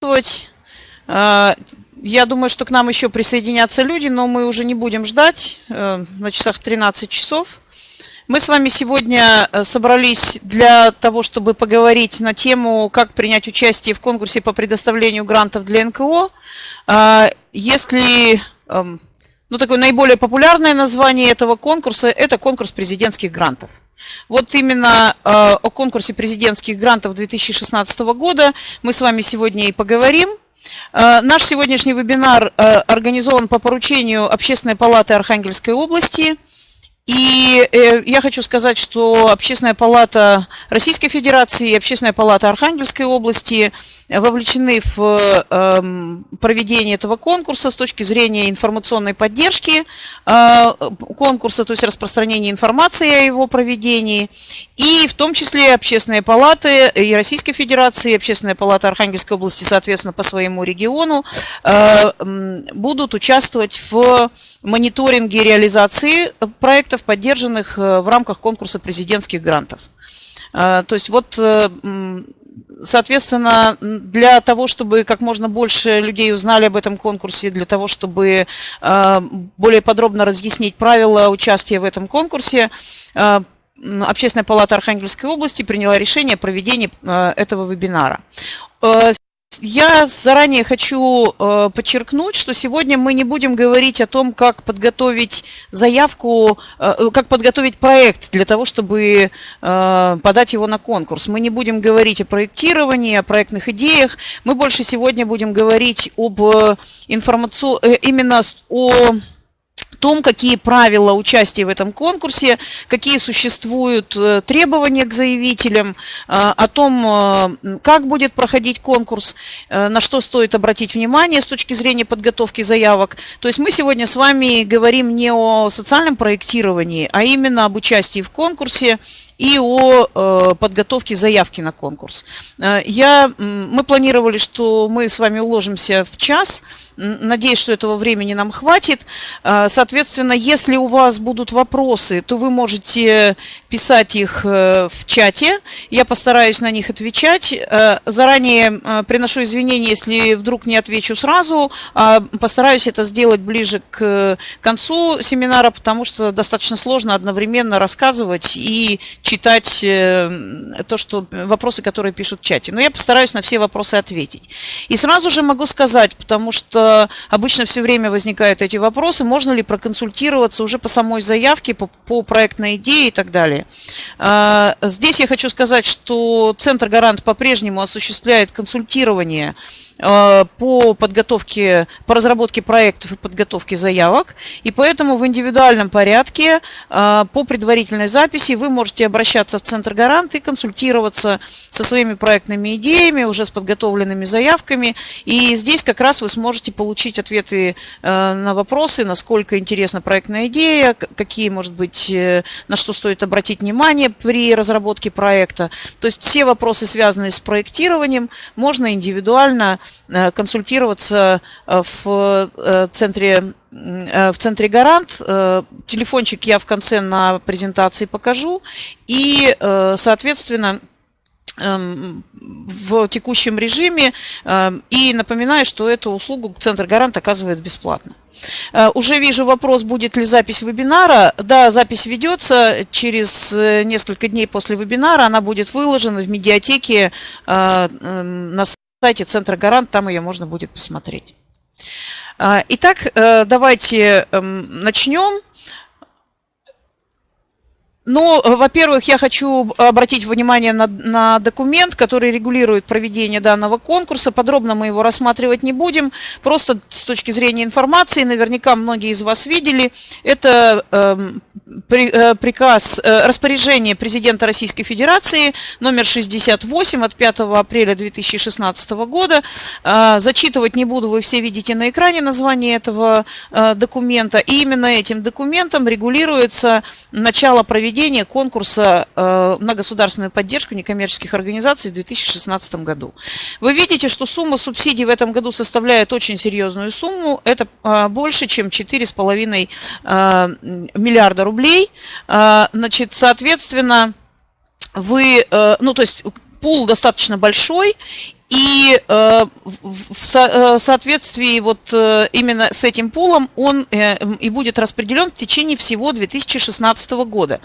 приветствовать. Э, я думаю, что к нам еще присоединятся люди, но мы уже не будем ждать э, на часах 13 часов. Мы с вами сегодня э, собрались для того, чтобы поговорить на тему, как принять участие в конкурсе по предоставлению грантов для НКО. Если эм, ну, такое наиболее популярное название этого конкурса – это конкурс президентских грантов. Вот именно э, о конкурсе президентских грантов 2016 года мы с вами сегодня и поговорим. Э, наш сегодняшний вебинар э, организован по поручению Общественной палаты Архангельской области – и э, я хочу сказать, что Общественная палата Российской Федерации и Общественная палата Архангельской области вовлечены в эм, проведение этого конкурса с точки зрения информационной поддержки э, конкурса, то есть распространения информации о его проведении. И в том числе Общественные палаты и Российской Федерации, и Общественная палата Архангельской области, соответственно, по своему региону, э, будут участвовать в мониторинге реализации проектов поддержанных э, в рамках конкурса президентских грантов. То есть вот, соответственно, для того, чтобы как можно больше людей узнали об этом конкурсе, для того, чтобы более подробно разъяснить правила участия в этом конкурсе, Общественная палата Архангельской области приняла решение о проведении этого вебинара. Я заранее хочу э, подчеркнуть, что сегодня мы не будем говорить о том, как подготовить заявку, э, как подготовить проект для того, чтобы э, подать его на конкурс. Мы не будем говорить о проектировании, о проектных идеях. Мы больше сегодня будем говорить об информации, именно о том, какие правила участия в этом конкурсе, какие существуют э, требования к заявителям, э, о том, э, как будет проходить конкурс, на что стоит обратить внимание с точки зрения подготовки заявок. То есть мы сегодня с вами говорим не о социальном проектировании, а именно об участии в конкурсе и о э, подготовке заявки на конкурс. Э, я, мы планировали, что мы с вами уложимся в час. Надеюсь, что этого времени нам хватит. Э, соответственно, если у вас будут вопросы, то вы можете писать их в чате. Я постараюсь на них отвечать. Заранее приношу извинения, если вдруг не отвечу сразу. А постараюсь это сделать ближе к концу семинара, потому что достаточно сложно одновременно рассказывать и читать э, то, что вопросы, которые пишут в чате. Но я постараюсь на все вопросы ответить. И сразу же могу сказать, потому что обычно все время возникают эти вопросы, можно ли проконсультироваться уже по самой заявке, по, по проектной идее и так далее. А, здесь я хочу сказать, что Центр Гарант по-прежнему осуществляет консультирование по подготовке, по разработке проектов и подготовке заявок. И поэтому в индивидуальном порядке э, по предварительной записи вы можете обращаться в Центр Гарант и консультироваться со своими проектными идеями, уже с подготовленными заявками. И здесь как раз вы сможете получить ответы э, на вопросы, насколько интересна проектная идея, какие, может быть, на что стоит обратить внимание при разработке проекта. То есть все вопросы, связанные с проектированием, можно индивидуально Э, консультироваться э, в э, центре в центре Гарант. Телефончик я в конце на презентации покажу. И, соответственно, эм, в текущем режиме. И напоминаю, что эту услугу Центр Гарант оказывает бесплатно. Уже вижу вопрос, будет ли запись вебинара. Да, запись ведется. Через несколько дней после вебинара она будет выложена в медиатеке на сайте Центра Гарант, там ее можно будет посмотреть. А, итак, э, давайте эм, начнем. Ну, во-первых, я хочу обратить внимание на, на документ, который регулирует проведение данного конкурса. Подробно мы его рассматривать не будем. Просто с точки зрения информации, наверняка многие из вас видели, это эм, при, э, приказ, э, распоряжение президента Российской Федерации номер 68 от 5 апреля 2016 года. Э, зачитывать не буду, вы все видите на экране название этого э, документа. И именно этим документом регулируется начало проведения проведения конкурса э, на государственную поддержку некоммерческих организаций в 2016 году. Вы видите, что сумма субсидий в этом году составляет очень серьезную сумму. Это э, больше, чем 4,5 э, миллиарда рублей. Значит, соответственно, вы, ну то есть пул достаточно большой, И э, в соответствии вот именно с этим пулом он и будет распределен в течение всего 2016 года.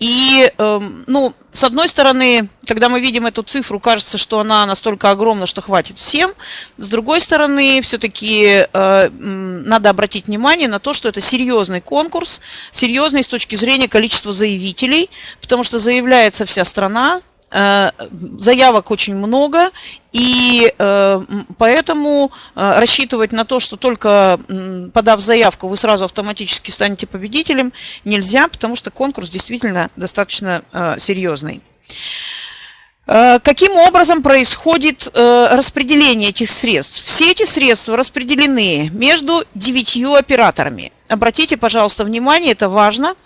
И, эм, ну, с одной стороны, когда мы видим эту цифру, кажется, что она настолько огромна, что хватит всем. С другой стороны, все-таки э, надо обратить внимание на то, что это серьезный конкурс, серьезный с точки зрения количества заявителей, потому что заявляется вся страна, Э, заявок очень много, и э, поэтому э, рассчитывать на то, что только подав заявку, вы сразу автоматически станете победителем, нельзя, потому что конкурс действительно достаточно серьезный. Каким образом происходит распределение этих средств? Все эти средства распределены между девятью операторами. Обратите, пожалуйста, внимание, это важно –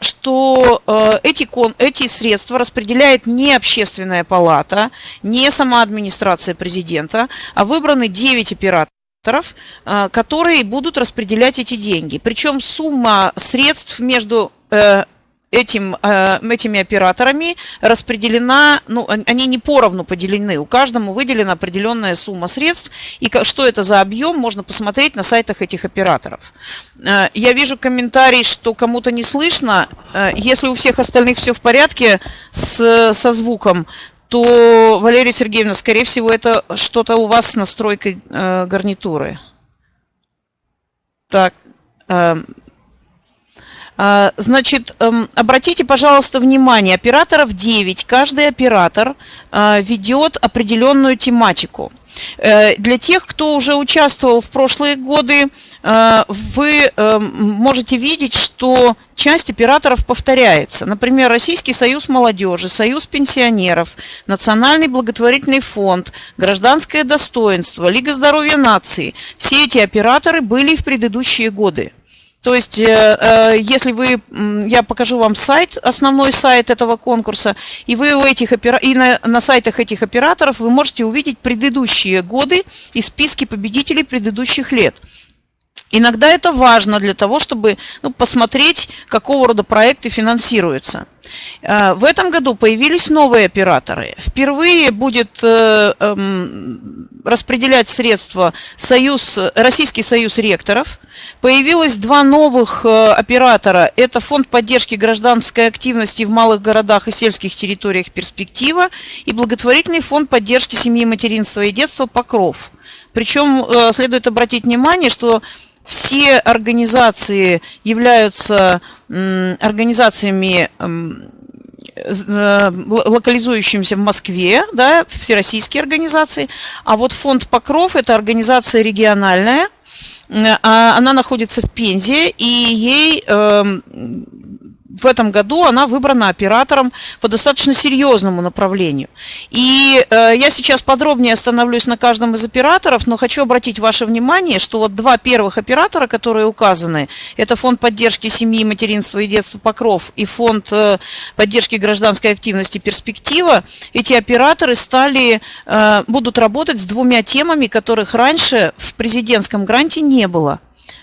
что э, эти, эти средства распределяет не общественная палата, не сама администрация президента, а выбраны 9 операторов, э, которые будут распределять эти деньги. Причем сумма средств между э, этим, э, этими операторами распределена, ну, они не поровну поделены, у каждому выделена определенная сумма средств, и что это за объем, можно посмотреть на сайтах этих операторов. Э, я вижу комментарий, что кому-то не слышно. Э, если у всех остальных все в порядке с, со звуком, то, Валерия Сергеевна, скорее всего, это что-то у вас с настройкой гарнитуры. Так, значит, эм, обратите, пожалуйста, внимание, операторов 9. Каждый оператор а, ведет определенную тематику. Э, для тех, кто уже участвовал в прошлые годы, э, вы эм, можете видеть, что часть операторов повторяется. Например, Российский союз молодежи, Союз пенсионеров, Национальный благотворительный фонд, Гражданское достоинство, Лига здоровья нации. Все эти операторы были в предыдущие годы. То есть, э, э, если вы, я покажу вам сайт, основной сайт этого конкурса, и вы у этих и на, на сайтах этих операторов вы можете увидеть предыдущие годы и списки победителей предыдущих лет. Иногда это важно для того, чтобы ну, посмотреть, какого рода проекты финансируются. Э, в этом году появились новые операторы. Впервые будет э, эм, распределять средства Союз, Российский союз ректоров. Появилось два новых э, оператора. Это Фонд поддержки гражданской активности в малых городах и сельских территориях «Перспектива» и благотворительный фонд поддержки семьи, материнства и детства «Покров». Причем следует обратить внимание, что все организации являются организациями э, локализующимися в Москве, да, всероссийские организации, а вот фонд Покров – это организация региональная, а она находится в Пензе, и ей эм, в этом году она выбрана оператором по достаточно серьезному направлению. И э, я сейчас подробнее остановлюсь на каждом из операторов, но хочу обратить ваше внимание, что вот два первых оператора, которые указаны, это фонд поддержки семьи, материнства и детства «Покров» и фонд э, поддержки гражданской активности «Перспектива», эти операторы стали, э, будут работать с двумя темами, которых раньше в президентском гранте не было.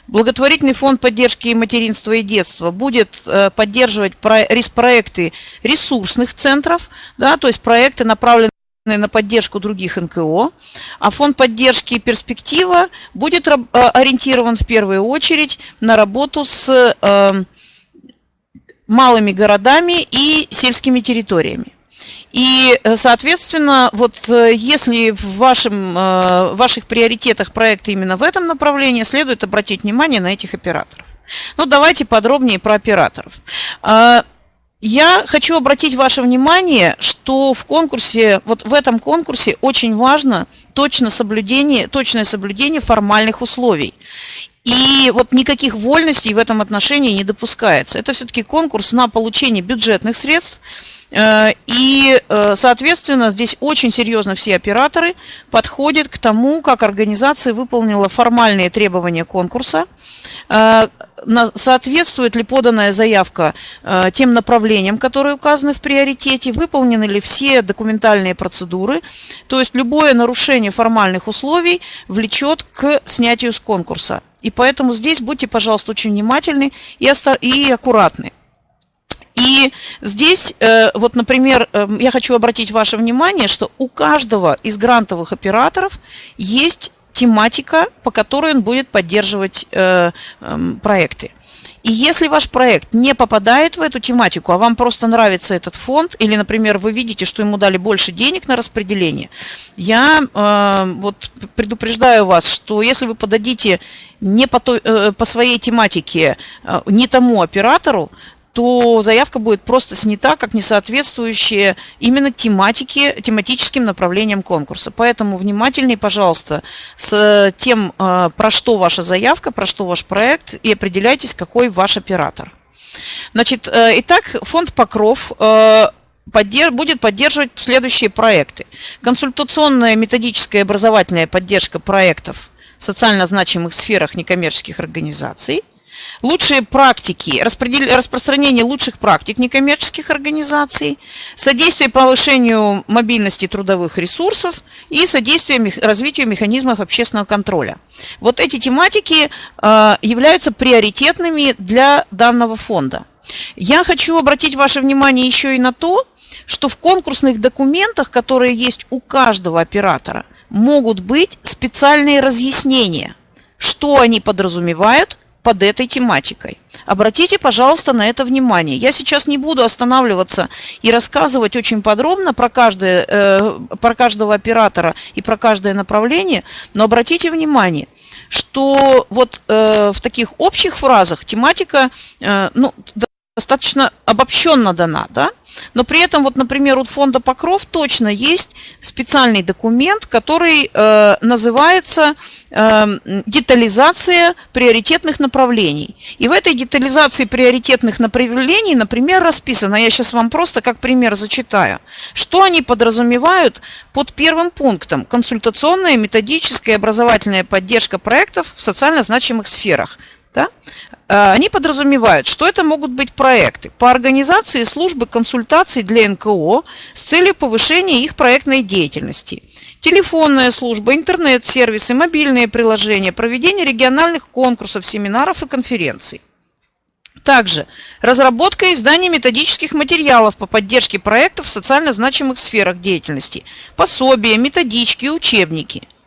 Благотворительный фонд поддержки материнства и детства будет э, поддерживать проекты ресурсных центров, да, то есть проекты, направленные на поддержку других НКО, а фонд поддержки «Перспектива» будет э, ориентирован в первую очередь на работу с э, малыми городами и сельскими территориями. И, э, соответственно, вот э, если в вашем, э, ваших приоритетах проекта именно в этом направлении, следует обратить внимание на этих операторов. Ну, давайте подробнее про операторов. А, я хочу обратить ваше внимание, что в конкурсе, вот в этом конкурсе очень важно точно соблюдение, точное соблюдение формальных условий. И вот никаких вольностей в этом отношении не допускается. Это все-таки конкурс на получение бюджетных средств, и, э, соответственно, здесь очень серьезно все операторы подходят к тому, как организация выполнила формальные требования конкурса, э, соответствует ли поданная заявка тем направлениям, которые указаны в приоритете, выполнены ли все документальные процедуры. То есть любое нарушение формальных условий влечет к снятию с конкурса. И поэтому здесь будьте, пожалуйста, очень внимательны и аккуратны. И здесь, э, вот, например, э, я хочу обратить ваше внимание, что у каждого из грантовых операторов есть тематика, по которой он будет поддерживать э, эм, проекты. И если ваш проект не попадает в эту тематику, а вам просто нравится этот фонд, или, например, вы видите, что ему дали больше денег на распределение, я э, вот предупреждаю вас, что если вы подадите не по, той, э, по своей тематике э, не тому оператору, то заявка будет просто снята как несоответствующая именно тематике, тематическим направлениям конкурса. Поэтому внимательней, пожалуйста, с тем, э, про что ваша заявка, про что ваш проект, и определяйтесь, какой ваш оператор. Значит, э, итак, фонд «Покров» э, будет поддерживать следующие проекты. Консультационная, методическая образовательная поддержка проектов в социально значимых сферах некоммерческих организаций – лучшие практики, распространение лучших практик некоммерческих организаций, содействие повышению мобильности трудовых ресурсов и содействие развитию механизмов общественного контроля. Вот эти тематики э, являются приоритетными для данного фонда. Я хочу обратить ваше внимание еще и на то, что в конкурсных документах, которые есть у каждого оператора, могут быть специальные разъяснения, что они подразумевают под этой тематикой. Обратите, пожалуйста, на это внимание. Я сейчас не буду останавливаться и рассказывать очень подробно про, каждое, э, про каждого оператора и про каждое направление, но обратите внимание, что вот э, в таких общих фразах тематика э, ну, достаточно обобщенно дана, да? Но при этом, вот, например, у фонда Покров точно есть специальный документ, который э, называется э, детализация приоритетных направлений. И в этой детализации приоритетных направлений, например, расписано, я сейчас вам просто как пример зачитаю, что они подразумевают под первым пунктом консультационная, методическая и образовательная поддержка проектов в социально значимых сферах. Да? Э, они подразумевают, что это могут быть проекты по организации службы консультаций для НКО с целью повышения их проектной деятельности. Телефонная служба, интернет-сервисы, мобильные приложения, проведение региональных конкурсов, семинаров и конференций. Также разработка и издание методических материалов по поддержке проектов в социально значимых сферах деятельности, пособия, методички, учебники –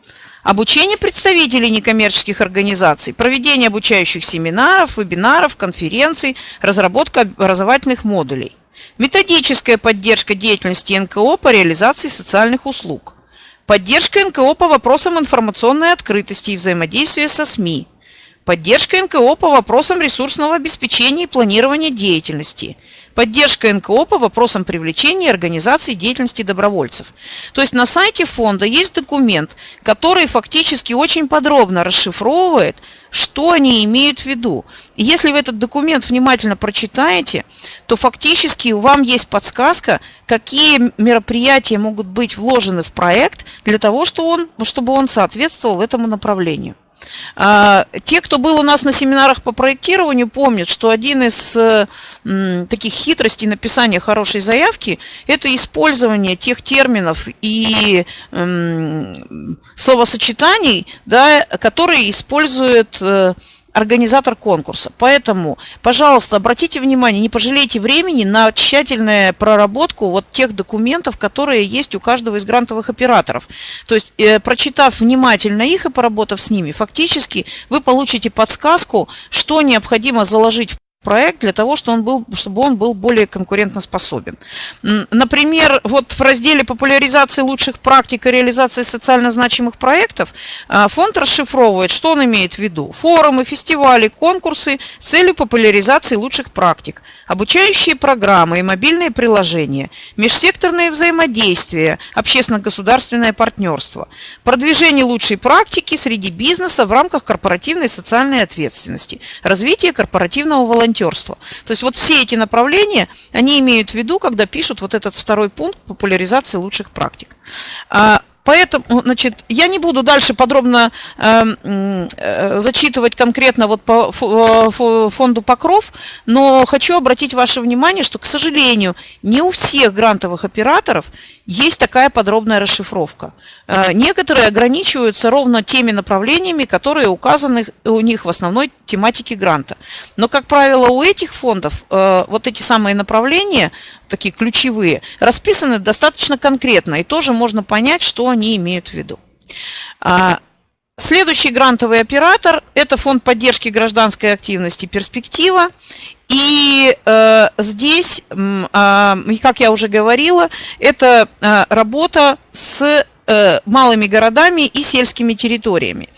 Обучение представителей некоммерческих организаций, проведение обучающих семинаров, вебинаров, конференций, разработка образовательных модулей. Методическая поддержка деятельности НКО по реализации социальных услуг. Поддержка НКО по вопросам информационной открытости и взаимодействия со СМИ. Поддержка НКО по вопросам ресурсного обеспечения и планирования деятельности – поддержка НКО по вопросам привлечения и организации деятельности добровольцев. То есть на сайте фонда есть документ, который фактически очень подробно расшифровывает, что они имеют в виду. Если вы этот документ внимательно прочитаете, то фактически вам есть подсказка, какие мероприятия могут быть вложены в проект для того, чтобы он, чтобы он соответствовал этому направлению. А, те, кто был у нас на семинарах по проектированию, помнят, что один из таких хитростей написания хорошей заявки – это использование тех терминов и словосочетаний, да, которые используют э, организатор конкурса. Поэтому, пожалуйста, обратите внимание, не пожалейте времени на тщательную проработку вот тех документов, которые есть у каждого из грантовых операторов. То есть, э, прочитав внимательно их и поработав с ними, фактически вы получите подсказку, что необходимо заложить проект для того, чтобы он был, чтобы он был более конкурентоспособен. Например, вот в разделе популяризации лучших практик и реализации социально значимых проектов а, фонд расшифровывает, что он имеет в виду. Форумы, фестивали, конкурсы с целью популяризации лучших практик, обучающие программы и мобильные приложения, межсекторное взаимодействие, общественно-государственное партнерство, продвижение лучшей практики среди бизнеса в рамках корпоративной социальной ответственности, развитие корпоративного волонтерства волонтерства. То есть вот все эти направления, они имеют в виду, когда пишут вот этот второй пункт популяризации лучших практик. А, поэтому, значит, я не буду дальше подробно э, э, зачитывать конкретно вот по фонду Покров, но хочу обратить ваше внимание, что, к сожалению, не у всех грантовых операторов есть такая подробная расшифровка. Э, некоторые ограничиваются ровно теми направлениями, которые указаны у них в основной тематике гранта. Но, как правило, у этих фондов э, вот эти самые направления, такие ключевые, расписаны достаточно конкретно, и тоже можно понять, что они имеют в виду. А, следующий грантовый оператор – это фонд поддержки гражданской активности «Перспектива». И э, здесь, э, как я уже говорила, это э, работа с э, малыми городами и сельскими территориями.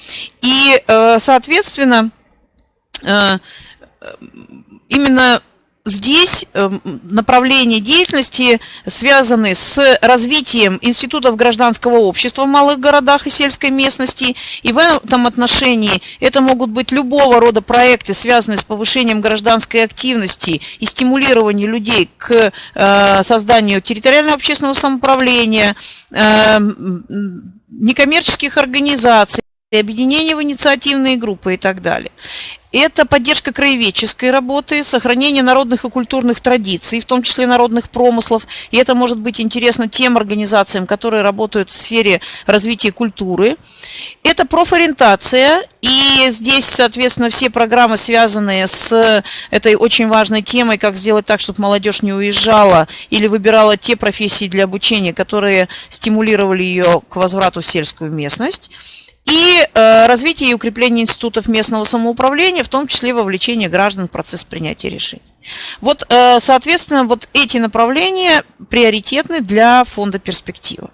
И, э, соответственно, э, именно здесь эм, направления деятельности связаны с развитием институтов гражданского общества в малых городах и сельской местности. И в этом отношении это могут быть любого рода проекты, связанные с повышением гражданской активности и стимулированием людей к э, созданию территориального общественного самоуправления, эм, некоммерческих организаций, объединения в инициативные группы и так далее. Это поддержка краеведческой работы, сохранение народных и культурных традиций, в том числе народных промыслов. И это может быть интересно тем организациям, которые работают в сфере развития культуры. Это профориентация. И здесь, соответственно, все программы, связанные с этой очень важной темой, как сделать так, чтобы молодежь не уезжала или выбирала те профессии для обучения, которые стимулировали ее к возврату в сельскую местность и э, развитие и укрепление институтов местного самоуправления, в том числе вовлечение граждан в процесс принятия решений. Вот, э, соответственно, вот эти направления приоритетны для фонда «Перспектива».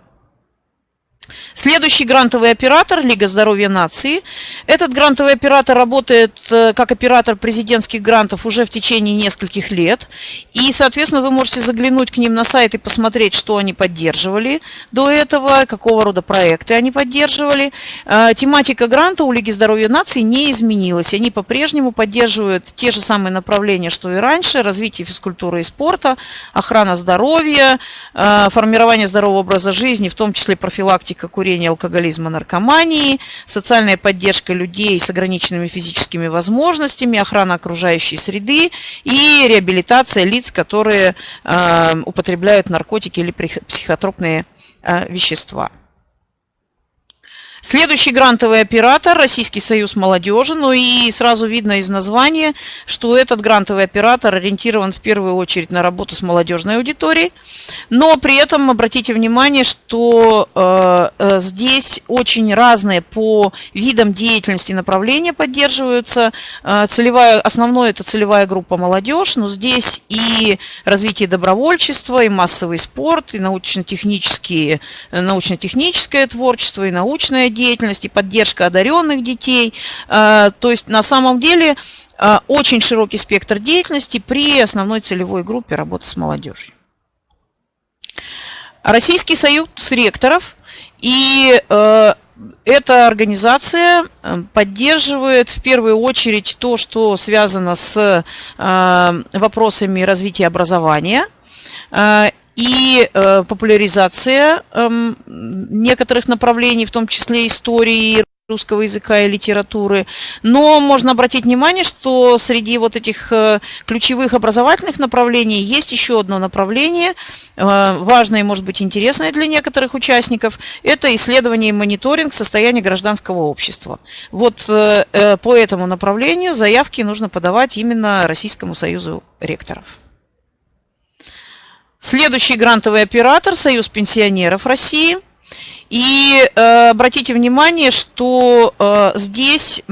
Следующий грантовый оператор – Лига здоровья нации. Этот грантовый оператор работает э, как оператор президентских грантов уже в течение нескольких лет. И, соответственно, вы можете заглянуть к ним на сайт и посмотреть, что они поддерживали до этого, какого рода проекты они поддерживали. Э, тематика гранта у Лиги здоровья нации не изменилась. Они по-прежнему поддерживают те же самые направления, что и раньше. Развитие физкультуры и спорта, охрана здоровья, э, формирование здорового образа жизни, в том числе профилактика профилактика курения, алкоголизма, наркомании, социальная поддержка людей с ограниченными физическими возможностями, охрана окружающей среды и реабилитация лиц, которые э, употребляют наркотики или психотропные э, вещества. Следующий грантовый оператор – Российский союз молодежи. Ну и сразу видно из названия, что этот грантовый оператор ориентирован в первую очередь на работу с молодежной аудиторией. Но при этом обратите внимание, что э, э, здесь очень разные по видам деятельности направления поддерживаются. Э, целевая, основное – это целевая группа молодежь, но здесь и развитие добровольчества, и массовый спорт, и научно-технические, научно-техническое творчество, и научное деятельность и поддержка одаренных детей. А, то есть на самом деле а, очень широкий спектр деятельности при основной целевой группе работы с молодежью. Российский союз ректоров и а, эта организация поддерживает в первую очередь то, что связано с вопросами развития образования и э, популяризация э, некоторых направлений, в том числе истории русского языка и литературы. Но можно обратить внимание, что среди вот этих э, ключевых образовательных направлений есть еще одно направление, э, важное и, может быть, интересное для некоторых участников. Это исследование и мониторинг состояния гражданского общества. Вот э, по этому направлению заявки нужно подавать именно Российскому союзу ректоров. Следующий грантовый оператор – Союз пенсионеров России. И э, обратите внимание, что э, здесь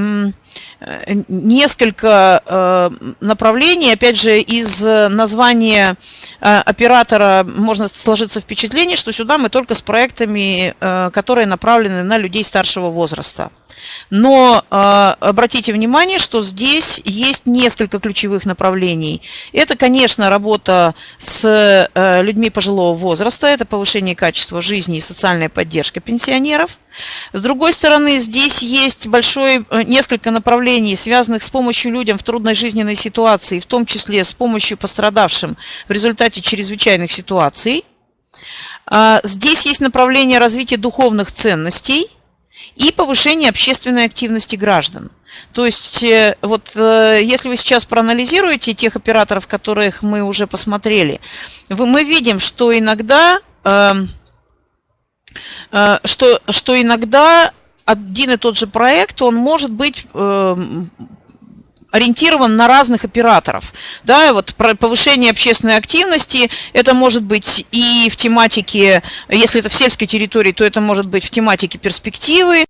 несколько э, направлений. Опять же, из названия э, оператора можно сложиться впечатление, что сюда мы только с проектами, э, которые направлены на людей старшего возраста. Но э, обратите внимание, что здесь есть несколько ключевых направлений. Это, конечно, работа с э, людьми пожилого возраста, это повышение качества жизни и социальная поддержка пенсионеров. С другой стороны, здесь есть большое, э, несколько направлений, связанных с помощью людям в трудной жизненной ситуации, в том числе с помощью пострадавшим в результате чрезвычайных ситуаций. А, здесь есть направление развития духовных ценностей – и повышение общественной активности граждан. То есть, э, вот э, если вы сейчас проанализируете тех операторов, которых мы уже посмотрели, мы видим, что иногда эм, что, что иногда один и тот же проект, он может быть эм, ориентирован на разных операторов. Да, вот повышение общественной активности, это может быть и в тематике, если это в сельской территории, то это может быть в тематике перспективы,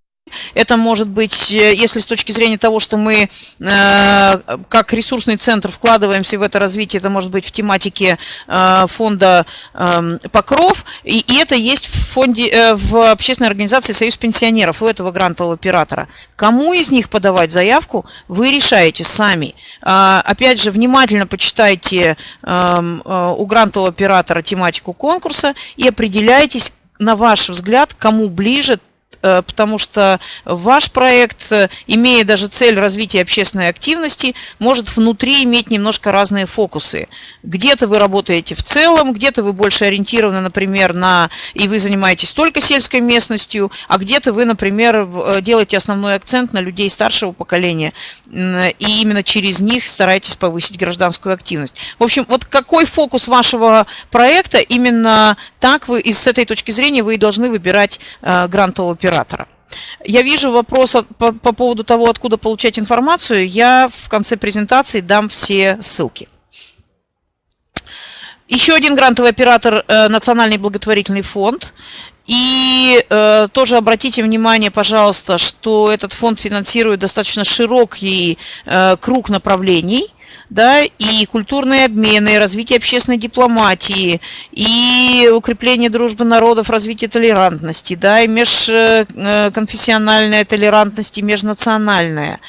это может быть, э, если с точки зрения того, что мы э, как ресурсный центр вкладываемся в это развитие, это может быть в тематике э, фонда эм, Покров, и, это есть в фонде, в общественной организации Союз пенсионеров у этого грантового оператора. Кому из них подавать заявку, вы решаете сами. А, опять же, внимательно почитайте эм, у грантового оператора тематику конкурса и определяйтесь, на ваш взгляд, кому ближе Э, потому что ваш проект, э, имея даже цель развития общественной активности, может внутри иметь немножко разные фокусы. Где-то вы работаете в целом, где-то вы больше ориентированы, например, на, и вы занимаетесь только сельской местностью, а где-то вы, например, э, делаете основной акцент на людей старшего поколения, и именно через них стараетесь повысить гражданскую активность. В общем, вот какой фокус вашего проекта, именно так вы, и с этой точки зрения вы и должны выбирать грантового оператора оператора. Я вижу вопрос по, по поводу того, откуда получать информацию. Я в конце презентации дам все ссылки. Еще один грантовый оператор э, – Национальный благотворительный фонд. И э, тоже обратите внимание, пожалуйста, что этот фонд финансирует достаточно широкий э, круг направлений – да, и культурные обмены, и развитие общественной дипломатии, и укрепление дружбы народов, развитие толерантности, да, и межконфессиональная толерантность, и межнациональная.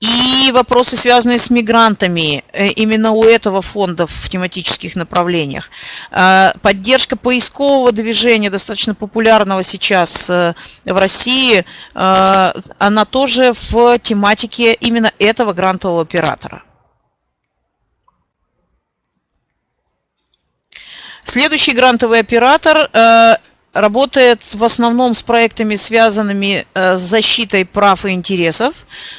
И вопросы, связанные с мигрантами, э, именно у этого фонда в тематических направлениях. Э, поддержка поискового движения, достаточно популярного сейчас э, в России, она тоже в тематике именно этого грантового оператора. Следующий грантовый оператор э, работает в основном с проектами, связанными э, с защитой прав и интересов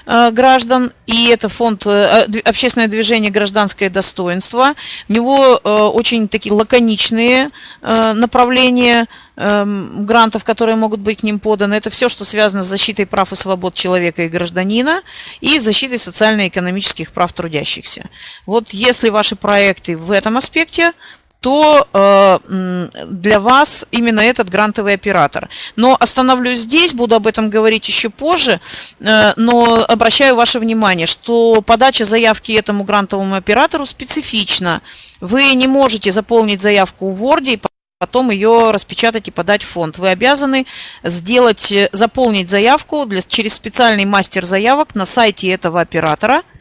э, граждан. И это фонд «Общественное движение «Гражданское достоинство». У него очень такие лаконичные направления эм, грантов, которые могут быть к ним поданы. Это все, что связано с защитой прав и свобод человека и гражданина и защитой социально-экономических прав трудящихся. Вот если ваши проекты в этом аспекте, то э, для вас именно этот грантовый оператор. Но остановлюсь здесь, буду об этом говорить еще позже, э, но обращаю ваше внимание, что подача заявки этому грантовому оператору специфична. Вы не можете заполнить заявку в Word и потом ее распечатать и подать в фонд. Вы обязаны сделать, заполнить заявку для, через специальный мастер заявок на сайте этого оператора –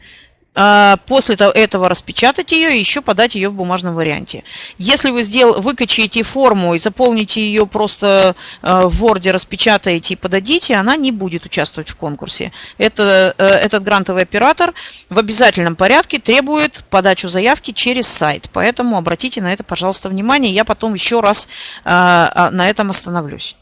после этого распечатать ее и еще подать ее в бумажном варианте. Если вы сдел... выкачаете форму и заполните ее просто а, в Word, распечатаете и подадите, она не будет участвовать в конкурсе. Это, э, этот грантовый оператор в обязательном порядке требует подачу заявки через сайт. Поэтому обратите на это, пожалуйста, внимание. Я потом еще раз а, на этом остановлюсь.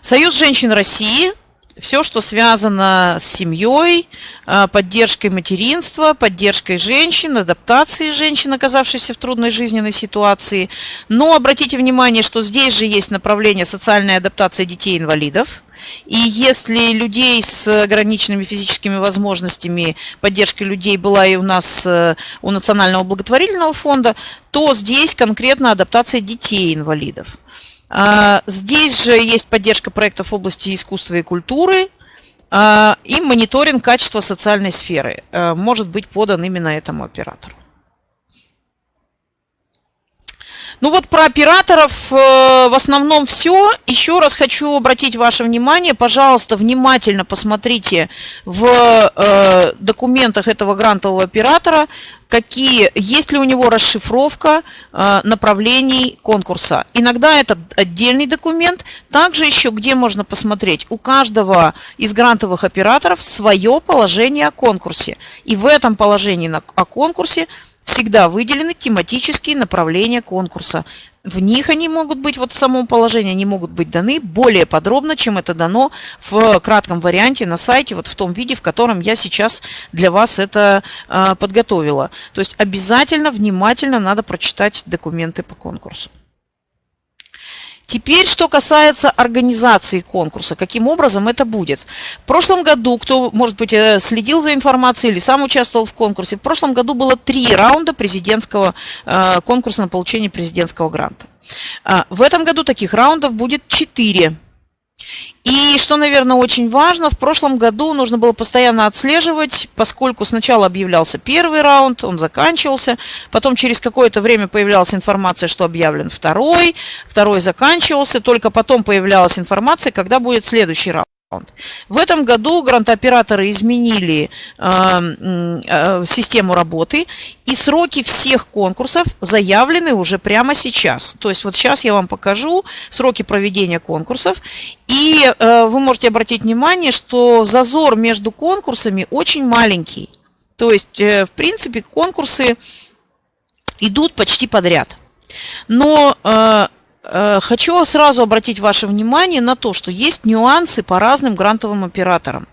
Союз женщин России все, что связано с семьей, а, поддержкой материнства, поддержкой женщин, адаптацией женщин, оказавшихся в трудной жизненной ситуации. Но обратите внимание, что здесь же есть направление социальной адаптации детей-инвалидов. И если людей с ограниченными физическими возможностями, поддержка людей была и у нас э, у Национального благотворительного фонда, то здесь конкретно адаптация детей-инвалидов. А, здесь же есть поддержка проектов в области искусства и культуры, а, и мониторинг качества социальной сферы э, может быть подан именно этому оператору. Ну вот про операторов э, в основном все. Еще раз хочу обратить ваше внимание, пожалуйста, внимательно посмотрите в э, документах этого грантового оператора, какие, есть ли у него расшифровка э, направлений конкурса. Иногда это отдельный документ. Также еще где можно посмотреть, у каждого из грантовых операторов свое положение о конкурсе. И в этом положении о конкурсе всегда выделены тематические направления конкурса. В них они могут быть, вот в самом положении, они могут быть даны более подробно, чем это дано в кратком варианте на сайте, вот в том виде, в котором я сейчас для вас это э, подготовила. То есть обязательно, внимательно надо прочитать документы по конкурсу. Теперь, что касается организации конкурса, каким образом это будет. В прошлом году, кто, может быть, э, следил за информацией или сам участвовал в конкурсе, в прошлом году было три раунда президентского э, конкурса на получение президентского гранта. А, в этом году таких раундов будет четыре. И что, наверное, очень важно, в прошлом году нужно было постоянно отслеживать, поскольку сначала объявлялся первый раунд, он заканчивался, потом через какое-то время появлялась информация, что объявлен второй, второй заканчивался, только потом появлялась информация, когда будет следующий раунд. В этом году грантооператоры изменили э, э, систему работы, и сроки всех конкурсов заявлены уже прямо сейчас. То есть вот сейчас я вам покажу сроки проведения конкурсов, и э, вы можете обратить внимание, что зазор между конкурсами очень маленький. То есть, в принципе, конкурсы идут почти подряд. Но хочу сразу обратить ваше внимание на то, что есть нюансы по разным грантовым операторам.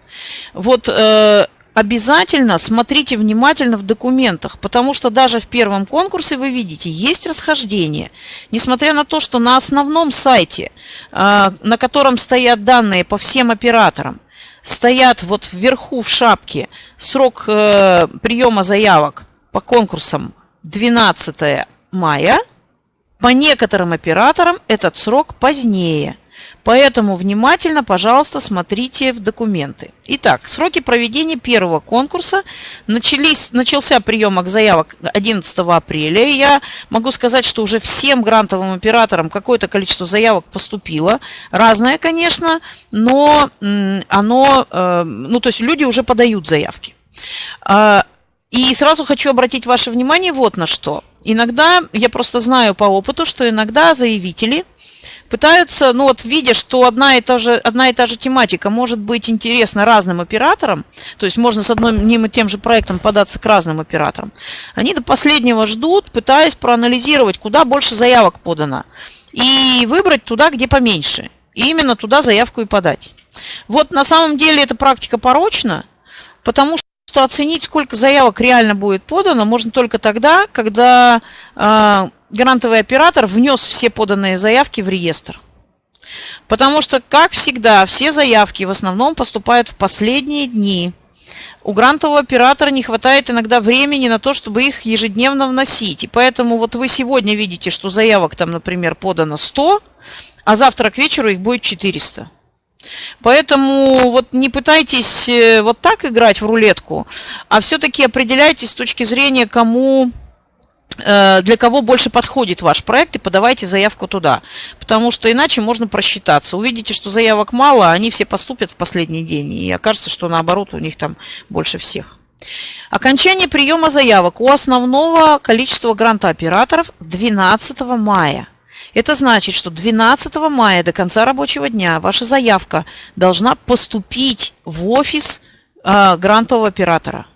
Вот э, обязательно смотрите внимательно в документах, потому что даже в первом конкурсе вы видите, есть расхождение. Несмотря на то, что на основном сайте, э, на котором стоят данные по всем операторам, стоят вот вверху в шапке срок приема заявок по конкурсам 12 мая – по некоторым операторам этот срок позднее. Поэтому внимательно, пожалуйста, смотрите в документы. Итак, сроки проведения первого конкурса. Начались, начался прием заявок 11 апреля. Я могу сказать, что уже всем грантовым операторам какое-то количество заявок поступило. Разное, конечно, но оно, э, ну то есть люди уже подают заявки. А, и сразу хочу обратить ваше внимание вот на что. Иногда, я просто знаю по опыту, что иногда заявители пытаются, ну вот видя, что одна и, та же, одна и та же тематика может быть интересна разным операторам, то есть можно с одним и тем же проектом податься к разным операторам, они до последнего ждут, пытаясь проанализировать, куда больше заявок подано, и выбрать туда, где поменьше. И именно туда заявку и подать. Вот на самом деле эта практика порочна, потому что что оценить, сколько заявок реально будет подано, можно только тогда, когда э, грантовый оператор внес все поданные заявки в реестр. Потому что, как всегда, все заявки в основном поступают в последние дни. У грантового оператора не хватает иногда времени на то, чтобы их ежедневно вносить. И поэтому вот вы сегодня видите, что заявок там, например, подано 100, а завтра к вечеру их будет 400. Поэтому вот не пытайтесь э, вот так играть в рулетку, а все-таки определяйтесь с точки зрения, кому э, для кого больше подходит ваш проект, и подавайте заявку туда. Потому что иначе можно просчитаться. Увидите, что заявок мало, они все поступят в последний день, и окажется, что наоборот у них там больше всех. Окончание приема заявок у основного количества грантооператоров 12 мая. Это значит, что 12 мая до конца рабочего дня ваша заявка должна поступить в офис э, грантового оператора.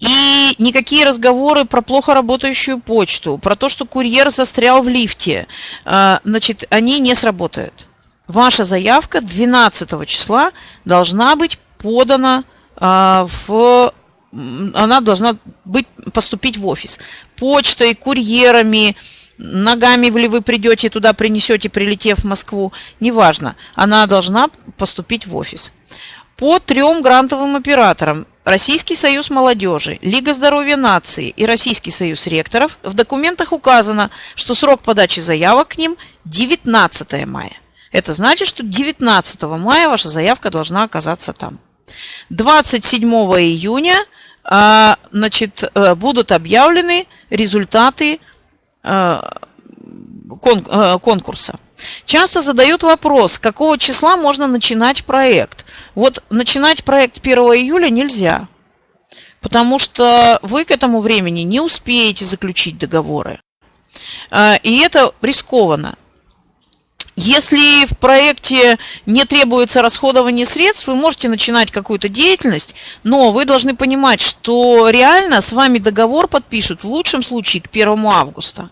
И никакие разговоры про плохо работающую почту, про то, что курьер застрял в лифте, э, значит, они не сработают. Ваша заявка 12 числа должна быть подана э, в она должна быть, поступить в офис. Почтой, курьерами, ногами ли вы придете туда, принесете, прилетев в Москву, неважно, она должна поступить в офис. По трем грантовым операторам Российский союз молодежи, Лига здоровья нации и Российский союз ректоров в документах указано, что срок подачи заявок к ним 19 мая. Это значит, что 19 мая ваша заявка должна оказаться там. 27 июня а, значит, э, будут объявлены результаты конкурса. Часто задают вопрос, какого числа можно начинать проект. Вот начинать проект 1 июля нельзя, потому что вы к этому времени не успеете заключить договоры. Э, и это рискованно. Если в проекте не требуется расходование средств, вы можете начинать какую-то деятельность, но вы должны понимать, что реально с вами договор подпишут в лучшем случае к 1 августа.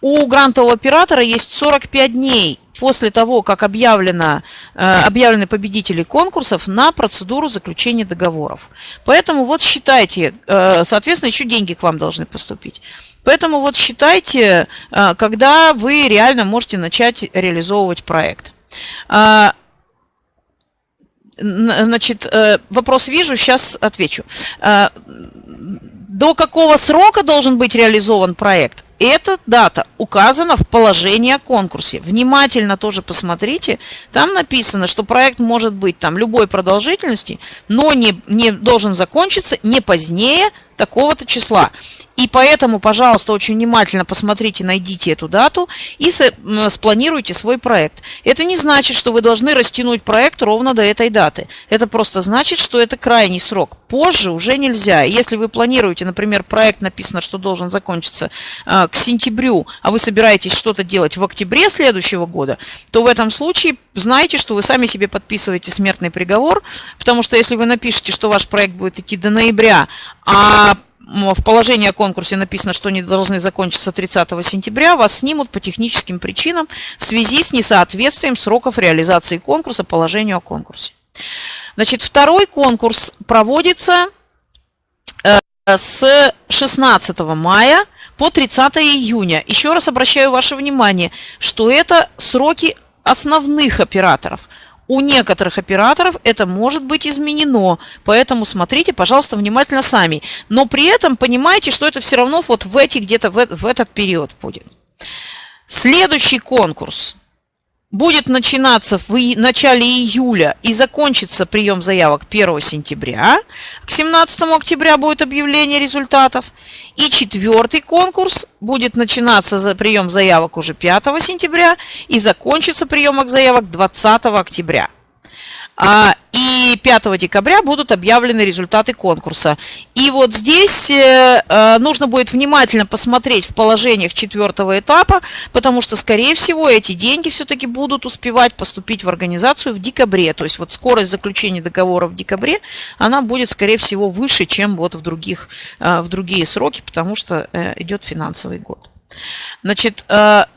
У грантового оператора есть 45 дней после того, как объявлено, э, объявлены победители конкурсов на процедуру заключения договоров. Поэтому вот считайте, э, соответственно, еще деньги к вам должны поступить. Поэтому вот считайте, э, когда вы реально можете начать реализовывать проект. А, значит, э, вопрос вижу, сейчас отвечу. А, до какого срока должен быть реализован проект? Эта дата указана в положении о конкурсе. Внимательно тоже посмотрите. Там написано, что проект может быть там любой продолжительности, но не, не должен закончиться не позднее такого-то числа. И поэтому, пожалуйста, очень внимательно посмотрите, найдите эту дату и спланируйте свой проект. Это не значит, что вы должны растянуть проект ровно до этой даты. Это просто значит, что это крайний срок. Позже уже нельзя. Если вы планируете, например, проект написано, что должен закончиться э, к сентябрю, а вы собираетесь что-то делать в октябре следующего года, то в этом случае знайте, что вы сами себе подписываете смертный приговор, потому что если вы напишете, что ваш проект будет идти до ноября, а в положении о конкурсе написано, что они должны закончиться 30 сентября, вас снимут по техническим причинам в связи с несоответствием сроков реализации конкурса положению о конкурсе. Значит, второй конкурс проводится э, с 16 мая по 30 июня. Еще раз обращаю ваше внимание, что это сроки основных операторов – у некоторых операторов это может быть изменено, поэтому смотрите, пожалуйста, внимательно сами. Но при этом понимайте, что это все равно вот в эти где-то в, в этот период будет. Следующий конкурс будет начинаться в начале июля и закончится прием заявок 1 сентября. К 17 октября будет объявление результатов. И четвертый конкурс будет начинаться за прием заявок уже 5 сентября и закончится приемок заявок 20 октября. И 5 декабря будут объявлены результаты конкурса. И вот здесь э, э, нужно будет внимательно посмотреть в положениях четвертого этапа, потому что, скорее всего, эти деньги все-таки будут успевать поступить в организацию в декабре. То есть вот скорость заключения договора в декабре, она будет, скорее всего, выше, чем вот в, других, э, в другие сроки, потому что идет финансовый год. Значит,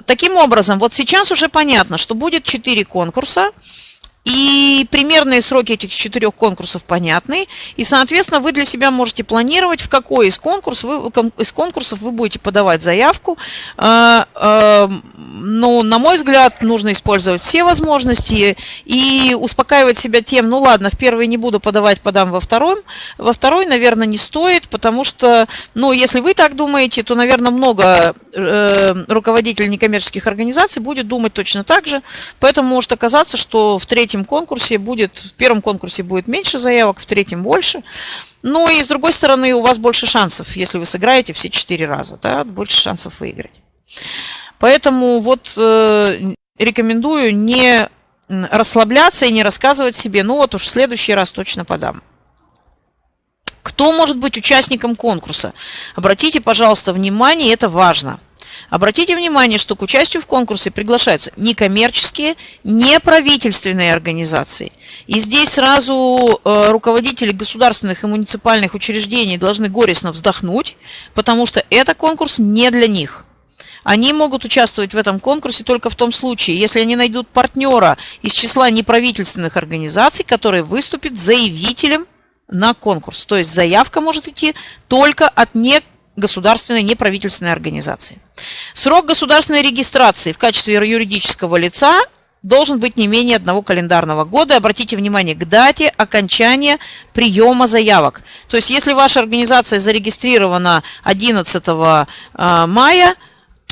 таким образом, вот сейчас уже понятно, что будет 4 конкурса. И примерные сроки этих четырех конкурсов понятны. И, соответственно, вы для себя можете планировать, в какой из, конкурс вы, из конкурсов вы будете подавать заявку. А, а, Но, на мой взгляд, нужно использовать все возможности и успокаивать себя тем, ну ладно, в первый не буду подавать, подам во втором. Во второй, наверное, не стоит, потому что, ну, если вы так думаете, то, наверное, много э, руководителей некоммерческих организаций будет думать точно так же. Поэтому может оказаться, что в третьем конкурсе будет, в первом конкурсе будет меньше заявок, в третьем больше. Ну и с другой стороны, у вас больше шансов, если вы сыграете все четыре раза, да, больше шансов выиграть. Поэтому вот э, рекомендую не расслабляться и не рассказывать себе, ну вот уж в следующий раз точно подам. Кто может быть участником конкурса? Обратите, пожалуйста, внимание, это важно – Обратите внимание, что к участию в конкурсе приглашаются некоммерческие, неправительственные организации. И здесь сразу э, руководители государственных и муниципальных учреждений должны горестно вздохнуть, потому что это конкурс не для них. Они могут участвовать в этом конкурсе только в том случае, если они найдут партнера из числа неправительственных организаций, который выступит заявителем на конкурс. То есть заявка может идти только от не государственной неправительственной организации. Срок государственной регистрации в качестве юридического лица должен быть не менее одного календарного года. Обратите внимание к дате окончания приема заявок. То есть, если ваша организация зарегистрирована 11 э, мая,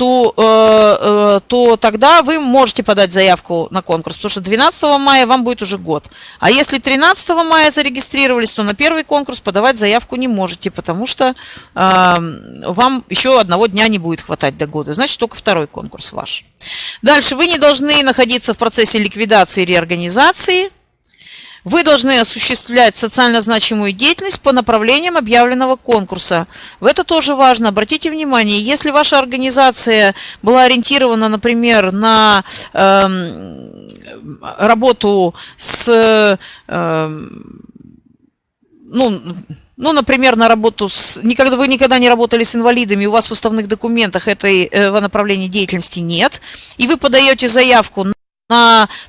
то, э, э, то тогда вы можете подать заявку на конкурс, потому что 12 мая вам будет уже год. А если 13 мая зарегистрировались, то на первый конкурс подавать заявку не можете, потому что э, вам еще одного дня не будет хватать до года. Значит, только второй конкурс ваш. Дальше. Вы не должны находиться в процессе ликвидации и реорганизации. Вы должны осуществлять социально значимую деятельность по направлениям объявленного конкурса. В это тоже важно. Обратите внимание, если ваша организация была ориентирована, например, на э, работу с... Э, ну, ну, например, на работу с... Никогда, вы никогда не работали с инвалидами, у вас в уставных документах этого направления деятельности нет, и вы подаете заявку на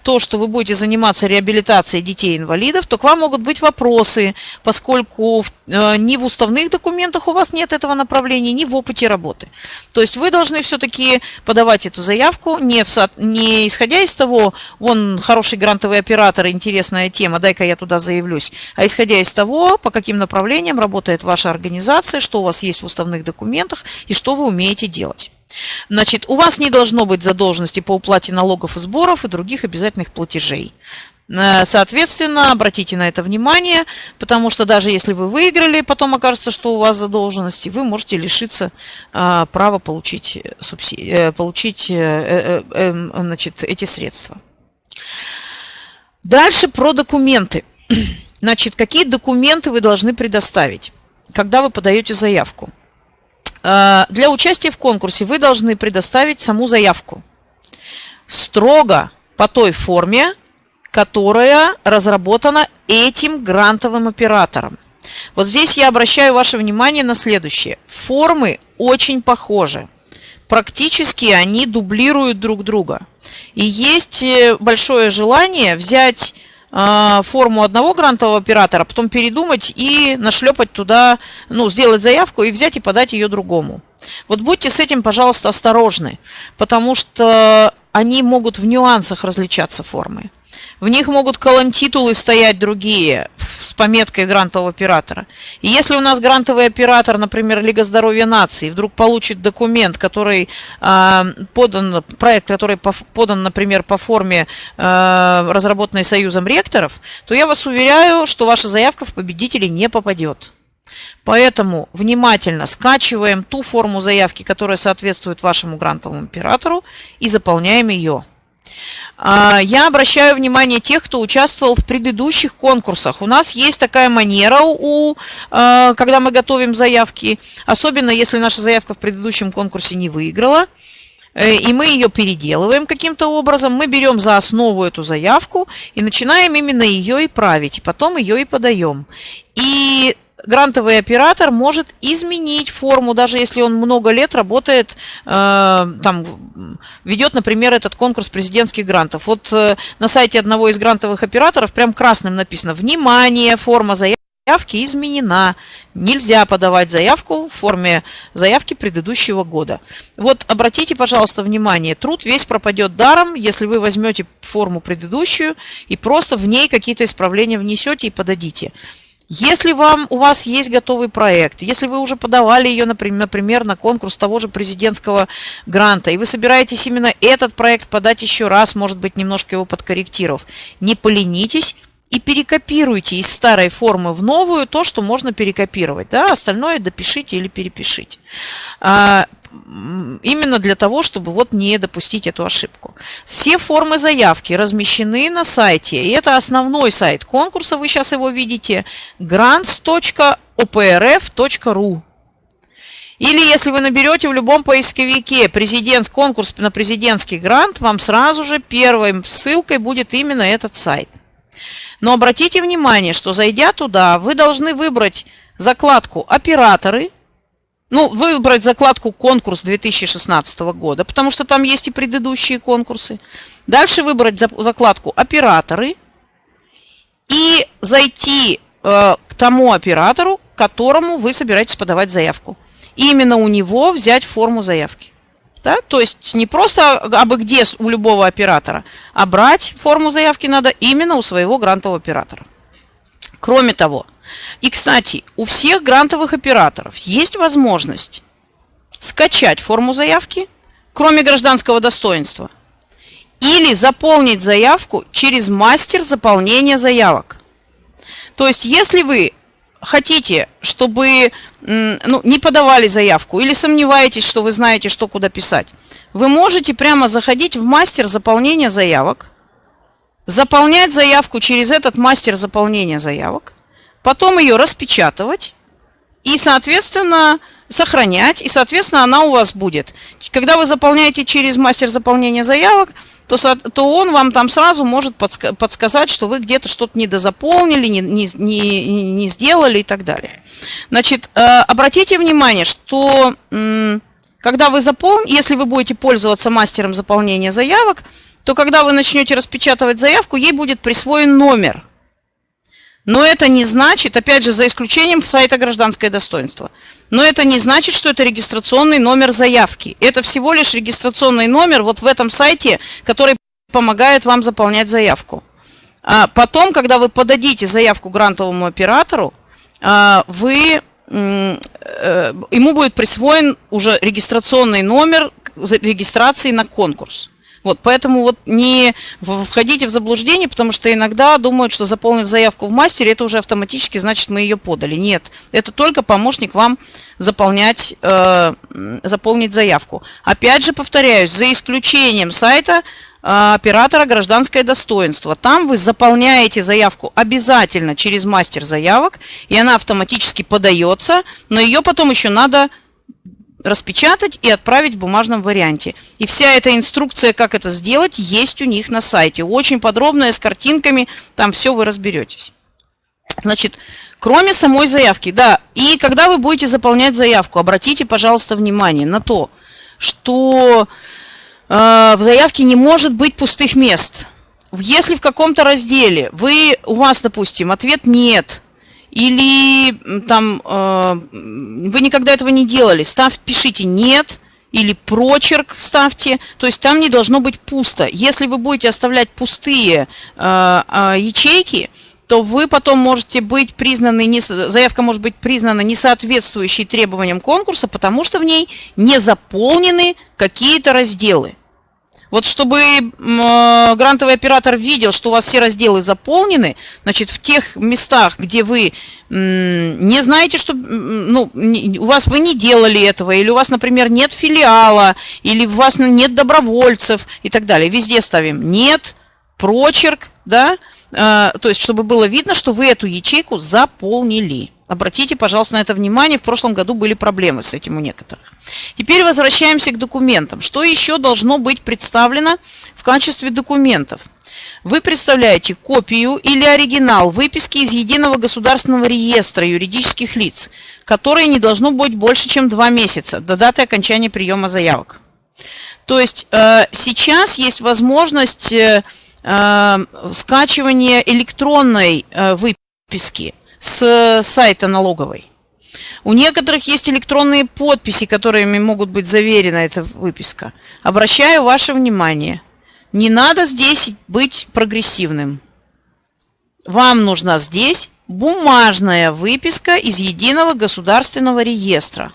то, что вы будете заниматься реабилитацией детей-инвалидов, то к вам могут быть вопросы, поскольку э, ни в уставных документах у вас нет этого направления, ни в опыте работы. То есть вы должны все-таки подавать эту заявку, не, в, не исходя из того, вон хороший грантовый оператор, интересная тема, дай-ка я туда заявлюсь, а исходя из того, по каким направлениям работает ваша организация, что у вас есть в уставных документах и что вы умеете делать. Значит, у вас не должно быть задолженности по уплате налогов и сборов и других обязательных платежей. Э, соответственно, обратите на это внимание, потому что даже если вы выиграли, потом окажется, что у вас задолженности, вы можете лишиться а, права получить, э, получить э, э, значит, эти средства. Дальше про документы. Значит, какие документы вы должны предоставить, когда вы подаете заявку? Э, для участия в конкурсе вы должны предоставить саму заявку строго по той форме, которая разработана этим грантовым оператором. Вот здесь я обращаю ваше внимание на следующее. Формы очень похожи. Практически они дублируют друг друга. И есть э, большое желание взять форму одного грантового оператора, потом передумать и нашлепать туда, ну, сделать заявку и взять и подать ее другому. Вот будьте с этим, пожалуйста, осторожны, потому что они могут в нюансах различаться формы. В них могут колонтитулы стоять другие с пометкой грантового оператора. И если у нас грантовый оператор, например, Лига здоровья нации, вдруг получит документ, который э, подан, проект, который по, подан, например, по форме э, разработанной Союзом ректоров, то я вас уверяю, что ваша заявка в победители не попадет. Поэтому внимательно скачиваем ту форму заявки, которая соответствует вашему грантовому оператору, и заполняем ее. А, я обращаю внимание тех, кто участвовал в предыдущих конкурсах. У нас есть такая манера, у, а, когда мы готовим заявки, особенно если наша заявка в предыдущем конкурсе не выиграла, э, и мы ее переделываем каким-то образом, мы берем за основу эту заявку и начинаем именно ее и править, потом ее и подаем. И грантовый оператор может изменить форму, даже если он много лет работает, э, там, ведет, например, этот конкурс президентских грантов. Вот э, на сайте одного из грантовых операторов прям красным написано «Внимание! Форма заявки изменена. Нельзя подавать заявку в форме заявки предыдущего года. Вот обратите, пожалуйста, внимание, труд весь пропадет даром, если вы возьмете форму предыдущую и просто в ней какие-то исправления внесете и подадите. Если вам, у вас есть готовый проект, если вы уже подавали ее, например, на конкурс того же президентского гранта, и вы собираетесь именно этот проект подать еще раз, может быть, немножко его подкорректировав, не поленитесь, и перекопируйте из старой формы в новую то, что можно перекопировать. Да? Остальное допишите или перепишите. Именно для того, чтобы вот не допустить эту ошибку. Все формы заявки размещены на сайте, и это основной сайт конкурса, вы сейчас его видите, grants.oprf.ru. Или если вы наберете в любом поисковике президент, конкурс на президентский грант, вам сразу же первой ссылкой будет именно этот сайт. Но обратите внимание, что зайдя туда, вы должны выбрать закладку «Операторы», ну, выбрать закладку «Конкурс 2016 года», потому что там есть и предыдущие конкурсы. Дальше выбрать закладку «Операторы» и зайти э, к тому оператору, которому вы собираетесь подавать заявку. И именно у него взять форму заявки. Да? То есть не просто абы где у любого оператора, а брать форму заявки надо именно у своего грантового оператора. Кроме того, и, кстати, у всех грантовых операторов есть возможность скачать форму заявки, кроме гражданского достоинства, или заполнить заявку через мастер заполнения заявок. То есть, если вы хотите, чтобы ну, не подавали заявку или сомневаетесь, что вы знаете, что куда писать, вы можете прямо заходить в мастер заполнения заявок, заполнять заявку через этот мастер заполнения заявок, потом ее распечатывать и, соответственно, сохранять, и, соответственно, она у вас будет. Когда вы заполняете через мастер заполнения заявок, то, то он вам там сразу может подска подсказать, что вы где-то что-то недозаполнили, не, не, не, не сделали и так далее. Значит, э, обратите внимание, что когда вы заполните, если вы будете пользоваться мастером заполнения заявок, то когда вы начнете распечатывать заявку, ей будет присвоен номер. Но это не значит, опять же, за исключением сайта «Гражданское достоинство», но это не значит, что это регистрационный номер заявки. Это всего лишь регистрационный номер вот в этом сайте, который помогает вам заполнять заявку. А потом, когда вы подадите заявку грантовому оператору, а, вы, э, ему будет присвоен уже регистрационный номер регистрации на конкурс. Вот, поэтому вот не входите в заблуждение, потому что иногда думают, что заполнив заявку в мастере, это уже автоматически значит мы ее подали. Нет, это только помощник вам заполнять, э, заполнить заявку. Опять же повторяюсь, за исключением сайта а, оператора гражданское достоинство. Там вы заполняете заявку обязательно через мастер заявок, и она автоматически подается, но ее потом еще надо распечатать и отправить в бумажном варианте. И вся эта инструкция, как это сделать, есть у них на сайте. Очень подробная, с картинками, там все вы разберетесь. Значит, кроме самой заявки, да, и когда вы будете заполнять заявку, обратите, пожалуйста, внимание на то, что Э, в заявке не может быть пустых мест. Если в каком-то разделе вы, у вас, допустим, ответ «нет», или там э, вы никогда этого не делали, став, пишите «нет», или прочерк ставьте, то есть там не должно быть пусто. Если вы будете оставлять пустые э, э, ячейки, то вы потом можете быть признаны, не, заявка может быть признана несоответствующей требованиям конкурса, потому что в ней не заполнены какие-то разделы. Вот чтобы э, грантовый оператор видел, что у вас все разделы заполнены, значит, в тех местах, где вы не знаете, что ну, у вас вы не делали этого, или у вас, например, нет филиала, или у вас нет добровольцев и так далее. Везде ставим «нет», прочерк, да, э, то есть чтобы было видно, что вы эту ячейку заполнили. Обратите, пожалуйста, на это внимание. В прошлом году были проблемы с этим у некоторых. Теперь возвращаемся к документам. Что еще должно быть представлено в качестве документов? Вы представляете копию или оригинал выписки из Единого государственного реестра юридических лиц, которые не должно быть больше, чем два месяца до даты окончания приема заявок. То есть э, сейчас есть возможность э, э, скачивания электронной выписки с сайта налоговой. У некоторых есть электронные подписи, которыми могут быть заверена эта выписка. Обращаю ваше внимание, не надо здесь быть прогрессивным. Вам нужна здесь бумажная выписка из Единого государственного реестра.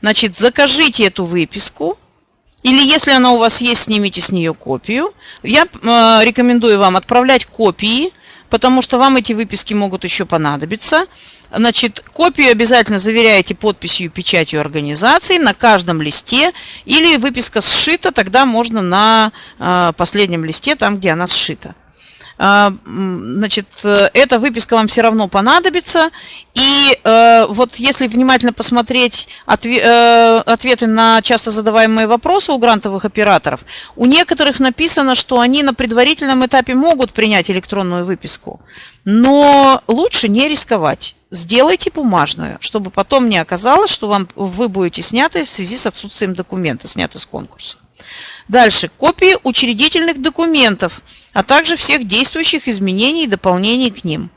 Значит, закажите эту выписку, или если она у вас есть, снимите с нее копию. Я э, рекомендую вам отправлять копии потому что вам эти выписки могут еще понадобиться. Значит, копию обязательно заверяете подписью и печатью организации на каждом листе, или выписка сшита, тогда можно на э, последнем листе, там, где она сшита. А, значит, э, эта выписка вам все равно понадобится. И э, вот если внимательно посмотреть э, ответы на часто задаваемые вопросы у грантовых операторов, у некоторых написано, что они на предварительном этапе могут принять электронную выписку, но лучше не рисковать. Сделайте бумажную, чтобы потом не оказалось, что вам, вы будете сняты в связи с отсутствием документа, сняты с конкурса. Дальше. Копии учредительных документов, а также всех действующих изменений и дополнений к ним.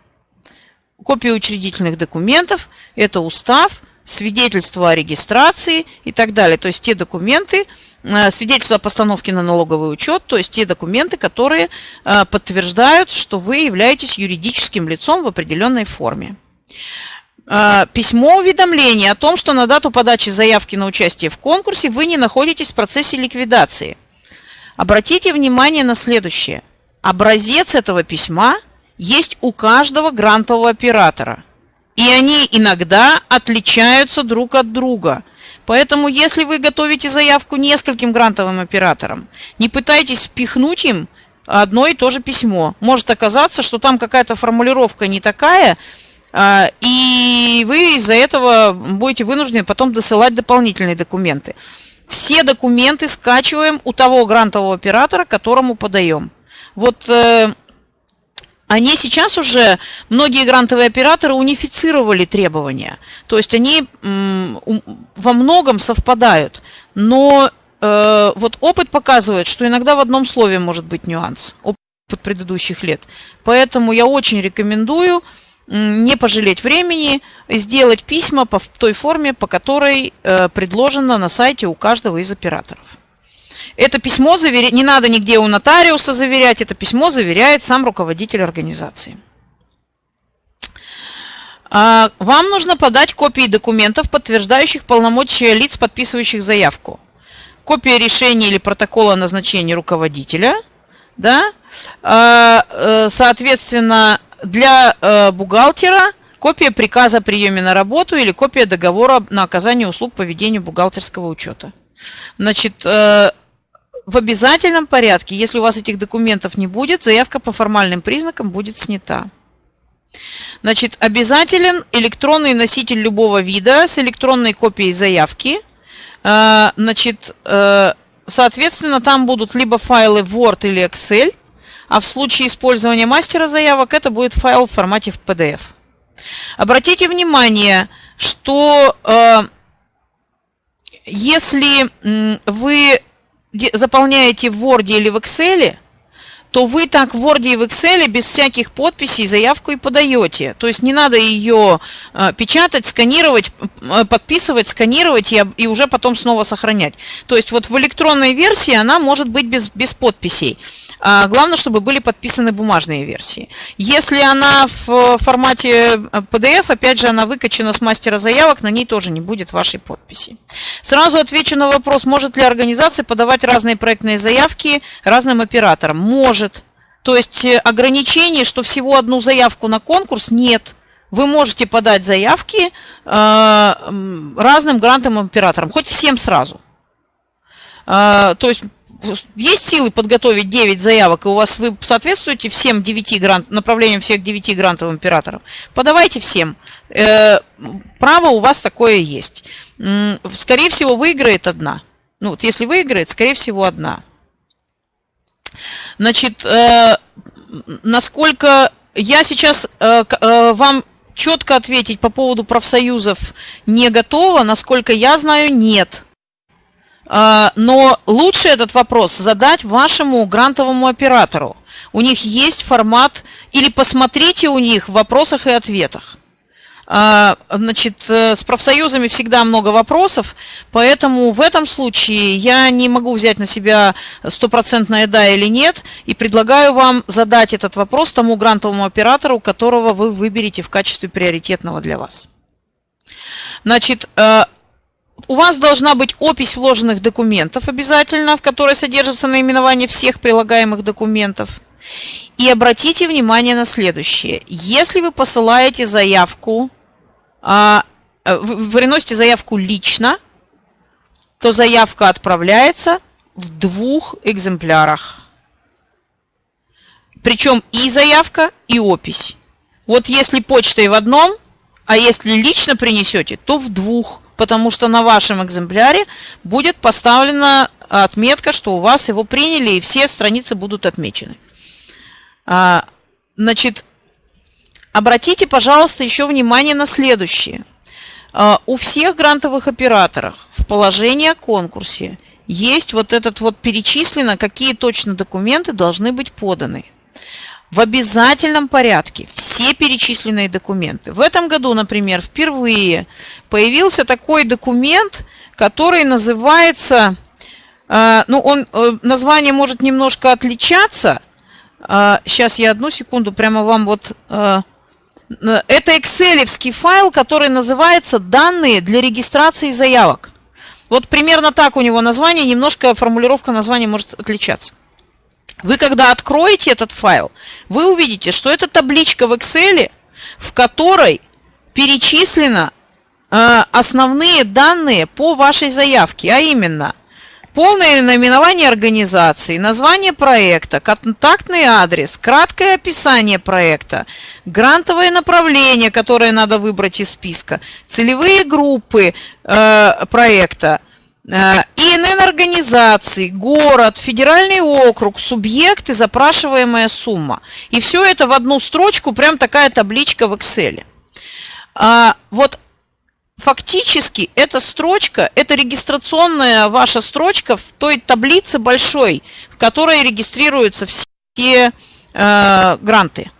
Копии учредительных документов – это устав, свидетельство о регистрации и так далее. То есть те документы, э, свидетельство о постановке на налоговый учет, то есть те документы, которые э, подтверждают, что вы являетесь юридическим лицом в определенной форме. Э, письмо уведомления о том, что на дату подачи заявки на участие в конкурсе вы не находитесь в процессе ликвидации. Обратите внимание на следующее. Образец этого письма есть у каждого грантового оператора. И они иногда отличаются друг от друга. Поэтому, если вы готовите заявку нескольким грантовым операторам, не пытайтесь впихнуть им одно и то же письмо. Может оказаться, что там какая-то формулировка не такая, а, и вы из-за этого будете вынуждены потом досылать дополнительные документы. Все документы скачиваем у того грантового оператора, которому подаем. Вот э, они сейчас уже, многие грантовые операторы унифицировали требования. То есть они во многом совпадают. Но э, вот опыт показывает, что иногда в одном слове может быть нюанс, опыт предыдущих лет. Поэтому я очень рекомендую не пожалеть времени, сделать письма по той форме, по которой э, предложено на сайте у каждого из операторов. Это письмо заверя... не надо нигде у нотариуса заверять, это письмо заверяет сам руководитель организации. А, вам нужно подать копии документов, подтверждающих полномочия лиц, подписывающих заявку. Копия решения или протокола назначения руководителя. Да? А, э, соответственно, для э, бухгалтера копия приказа о приеме на работу или копия договора на оказание услуг по ведению бухгалтерского учета. Значит, э, в обязательном порядке, если у вас этих документов не будет, заявка по формальным признакам будет снята. Значит, обязателен электронный носитель любого вида с электронной копией заявки. Э, значит, э, соответственно, там будут либо файлы Word или Excel, а в случае использования мастера заявок это будет файл в формате PDF. Обратите внимание, что э, если вы заполняете в Word или в Excel, то вы так в Word и в Excel без всяких подписей заявку и подаете. То есть не надо ее э, печатать, сканировать, э, подписывать, сканировать и, и уже потом снова сохранять. То есть вот в электронной версии она может быть без, без подписей. А главное, чтобы были подписаны бумажные версии. Если она в формате PDF, опять же, она выкачана с мастера заявок, на ней тоже не будет вашей подписи. Сразу отвечу на вопрос, может ли организация подавать разные проектные заявки разным операторам. Может. То есть э, ограничений, что всего одну заявку на конкурс, нет. Вы можете подать заявки э, разным грантовым операторам, хоть всем сразу. Э, то есть есть силы подготовить 9 заявок, и у вас вы соответствуете всем 9 грант, направлениям всех 9 грантовым операторов, подавайте всем. Э, право у вас такое есть. Скорее всего, выиграет одна. Ну, вот если выиграет, скорее всего, одна. Значит, э, насколько я сейчас э, вам четко ответить по поводу профсоюзов не готова, насколько я знаю, нет. А, но лучше этот вопрос задать вашему грантовому оператору. У них есть формат, или посмотрите у них в вопросах и ответах. А, значит, э, с профсоюзами всегда много вопросов, поэтому в этом случае я не могу взять на себя стопроцентное «да» или «нет», и предлагаю вам задать этот вопрос тому грантовому оператору, которого вы выберете в качестве приоритетного для вас. Значит, э, у вас должна быть опись вложенных документов обязательно, в которой содержится наименование всех прилагаемых документов. И обратите внимание на следующее. Если вы посылаете заявку, а, э, вы приносите заявку лично, то заявка отправляется в двух экземплярах. Причем и заявка, и опись. Вот если почтой в одном, а если лично принесете, то в двух потому что на вашем экземпляре будет поставлена отметка, что у вас его приняли, и все страницы будут отмечены. А, значит, обратите, пожалуйста, еще внимание на следующее. А, у всех грантовых операторов в положении о конкурсе есть вот этот вот перечислено, какие точно документы должны быть поданы в обязательном порядке все перечисленные документы. В этом году, например, впервые появился такой документ, который называется, э, ну, он, э, название может немножко отличаться. Сейчас э, я одну секунду прямо вам вот... Это экселевский файл, который называется «Данные для регистрации заявок». Вот примерно так у него название, немножко формулировка названия может отличаться. Вы когда откроете этот файл, вы увидите, что это табличка в Excel, в которой перечислено э, основные данные по вашей заявке, а именно полное наименование организации, название проекта, контактный адрес, краткое описание проекта, грантовое направление, которое надо выбрать из списка, целевые группы э, проекта – ИНН организации, город, федеральный округ, субъект и запрашиваемая сумма. И все это в одну строчку, прям такая табличка в Excel. А, вот фактически эта строчка, это регистрационная ваша строчка в той таблице большой, в которой регистрируются все э, гранты,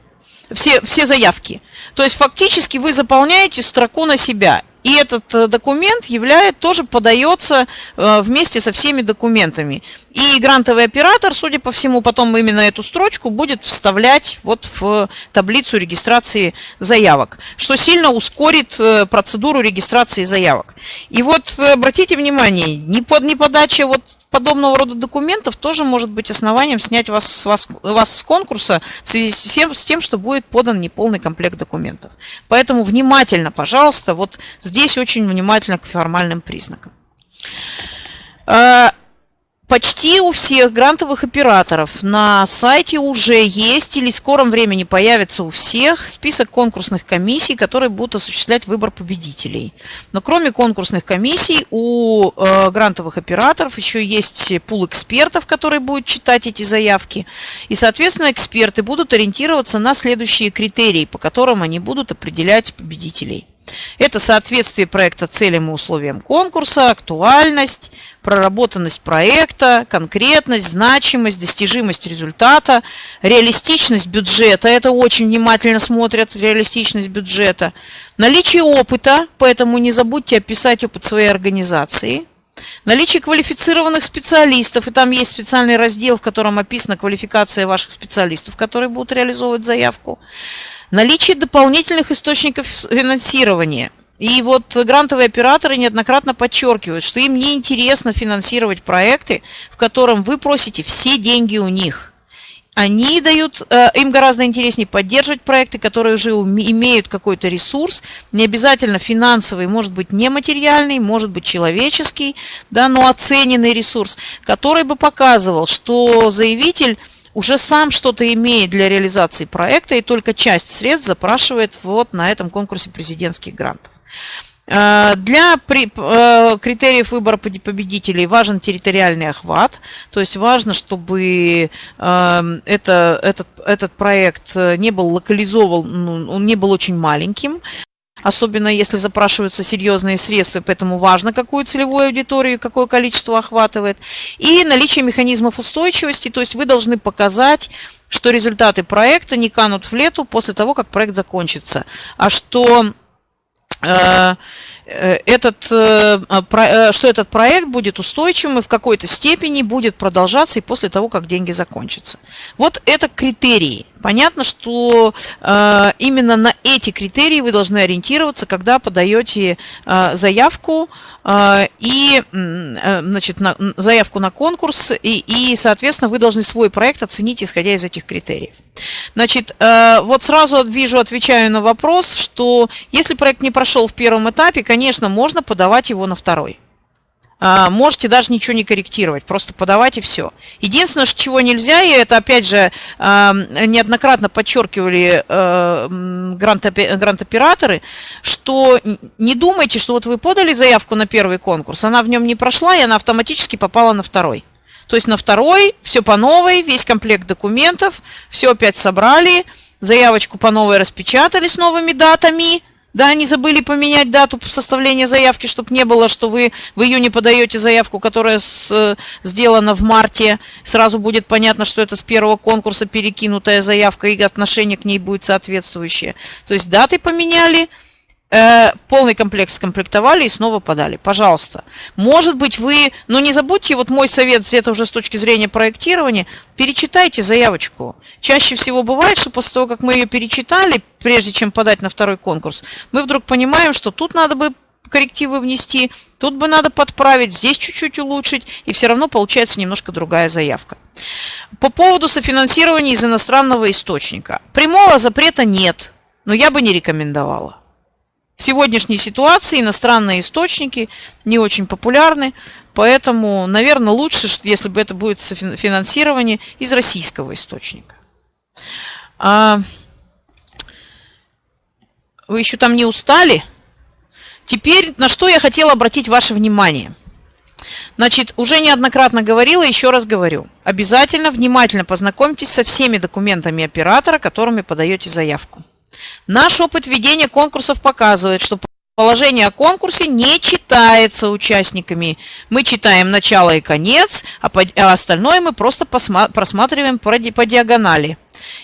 все, все заявки. То есть фактически вы заполняете строку на себя. И этот э, документ являет, тоже подается э, вместе со всеми документами. И грантовый оператор, судя по всему, потом именно эту строчку будет вставлять вот в таблицу регистрации заявок, что сильно ускорит э, процедуру регистрации заявок. И вот обратите внимание, не под неподача вот подобного рода документов тоже может быть основанием снять вас, с вас, вас с конкурса в связи с тем, с тем, что будет подан неполный комплект документов. Поэтому внимательно, пожалуйста, вот здесь очень внимательно к формальным признакам. Почти у всех грантовых операторов на сайте уже есть или в скором времени появится у всех список конкурсных комиссий, которые будут осуществлять выбор победителей. Но кроме конкурсных комиссий у э, грантовых операторов еще есть пул экспертов, которые будут читать эти заявки. И, соответственно, эксперты будут ориентироваться на следующие критерии, по которым они будут определять победителей. Это соответствие проекта целям и условиям конкурса, актуальность, проработанность проекта, конкретность, значимость, достижимость результата, реалистичность бюджета. Это очень внимательно смотрят, реалистичность бюджета. Наличие опыта, поэтому не забудьте описать опыт своей организации. Наличие квалифицированных специалистов, и там есть специальный раздел, в котором описана квалификация ваших специалистов, которые будут реализовывать заявку. Наличие дополнительных источников финансирования. И вот грантовые операторы неоднократно подчеркивают, что им не интересно финансировать проекты, в котором вы просите все деньги у них. Они дают, э, им гораздо интереснее поддерживать проекты, которые уже имеют какой-то ресурс, не обязательно финансовый, может быть нематериальный, может быть человеческий, да, но оцененный ресурс, который бы показывал, что заявитель уже сам что-то имеет для реализации проекта и только часть средств запрашивает вот на этом конкурсе президентских грантов. Э, для э, критериев выбора победителей важен территориальный охват, то есть важно, чтобы эм, это, этот, этот проект не был локализован, ну, он не был очень маленьким, особенно если запрашиваются серьезные средства, поэтому важно, какую целевую аудиторию, какое количество охватывает. И наличие механизмов устойчивости, то есть вы должны показать, что результаты проекта не канут в лету после того, как проект закончится, а что э, этот, э, э, что этот проект будет устойчивым и в какой-то степени будет продолжаться и после того, как деньги закончатся. Вот это критерии. Понятно, что э, именно на эти критерии вы должны ориентироваться, когда подаете э, заявку э, и э, значит, на, заявку на конкурс, и, и, соответственно, вы должны свой проект оценить, исходя из этих критериев. Значит, э, вот сразу вижу, отвечаю на вопрос, что если проект не прошел в первом этапе, конечно, можно подавать его на второй. А, можете даже ничего не корректировать, просто подавать и все. Единственное, чего нельзя, и это опять же неоднократно подчеркивали а, грант-операторы, что не думайте, что вот вы подали заявку на первый конкурс, она в нем не прошла, и она автоматически попала на второй. То есть на второй все по новой, весь комплект документов, все опять собрали, заявочку по новой распечатали с новыми датами, да, они забыли поменять дату составления заявки, чтобы не было, что вы в июне подаете заявку, которая с, э, сделана в марте. Сразу будет понятно, что это с первого конкурса перекинутая заявка, и отношение к ней будет соответствующее. То есть даты поменяли, Э, полный комплект скомплектовали и снова подали. Пожалуйста. Может быть, вы, но не забудьте, вот мой совет, это уже с точки зрения проектирования, перечитайте заявочку. Чаще всего бывает, что после того, как мы ее перечитали, прежде чем подать на второй конкурс, мы вдруг понимаем, что тут надо бы коррективы внести, тут бы надо подправить, здесь чуть-чуть улучшить, и все равно получается немножко другая заявка. По поводу софинансирования из иностранного источника. Прямого запрета нет, но я бы не рекомендовала. В сегодняшней ситуации иностранные источники не очень популярны, поэтому, наверное, лучше, если бы это будет финансирование из российского источника. А вы еще там не устали? Теперь на что я хотела обратить ваше внимание. Значит, уже неоднократно говорила, еще раз говорю. Обязательно внимательно познакомьтесь со всеми документами оператора, которыми подаете заявку. Наш опыт ведения конкурсов показывает, что Положение о конкурсе не читается участниками. Мы читаем начало и конец, а, а остальное мы просто просматриваем по диагонали.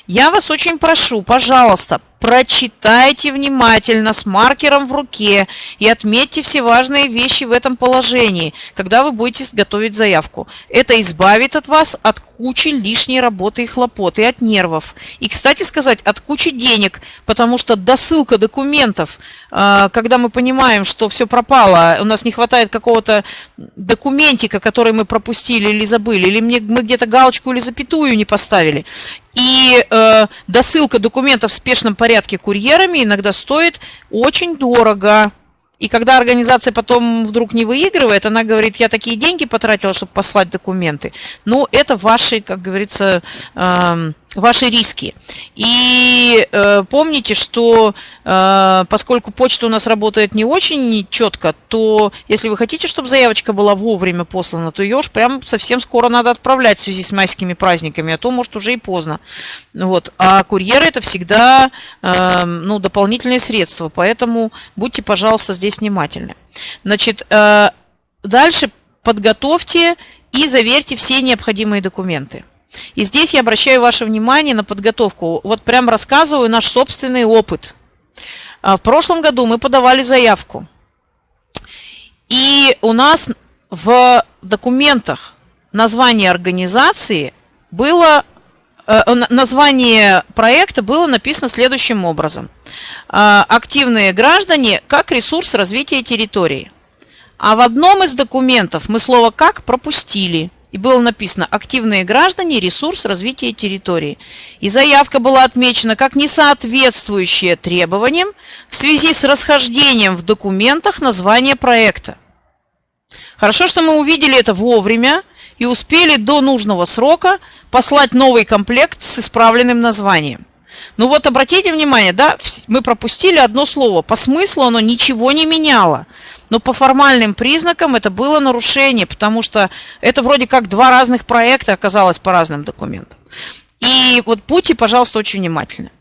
Я вас очень прошу, пожалуйста, прочитайте внимательно с маркером в руке и отметьте все важные вещи в этом положении, когда вы будете готовить заявку. Это избавит от вас от кучи лишней работы и хлопот, и от нервов. И, кстати сказать, от кучи денег, потому что досылка документов, а, когда мы понимаем, что все пропало, у нас не хватает какого-то документика, который мы пропустили или забыли, или мы где-то галочку или запятую не поставили, и э, досылка документов в спешном порядке курьерами иногда стоит очень дорого. И когда организация потом вдруг не выигрывает, она говорит, я такие деньги потратила, чтобы послать документы. Ну, это ваши, как говорится, э, ваши риски. И э, помните, что э, поскольку почта у нас работает не очень четко, то если вы хотите, чтобы заявочка была вовремя послана, то ее уж прям совсем скоро надо отправлять в связи с майскими праздниками, а то, может, уже и поздно. Вот. А курьеры это всегда э, ну, дополнительные средства, поэтому будьте, пожалуйста, здесь внимательны. Значит, э, дальше подготовьте и заверьте все необходимые документы. И здесь я обращаю ваше внимание на подготовку. Вот прям рассказываю наш собственный опыт. А, в прошлом году мы подавали заявку. И у нас в документах название организации было, э, название проекта было написано следующим образом. А, Активные граждане как ресурс развития территории. А в одном из документов мы слово «как» пропустили – и было написано «Активные граждане. Ресурс развития территории». И заявка была отмечена как несоответствующая требованиям в связи с расхождением в документах названия проекта. Хорошо, что мы увидели это вовремя и успели до нужного срока послать новый комплект с исправленным названием. Ну вот обратите внимание, да, мы пропустили одно слово. По смыслу оно ничего не меняло. Но по формальным признакам это было нарушение, потому что это вроде как два разных проекта оказалось по разным документам. И вот будьте, пожалуйста, очень внимательны.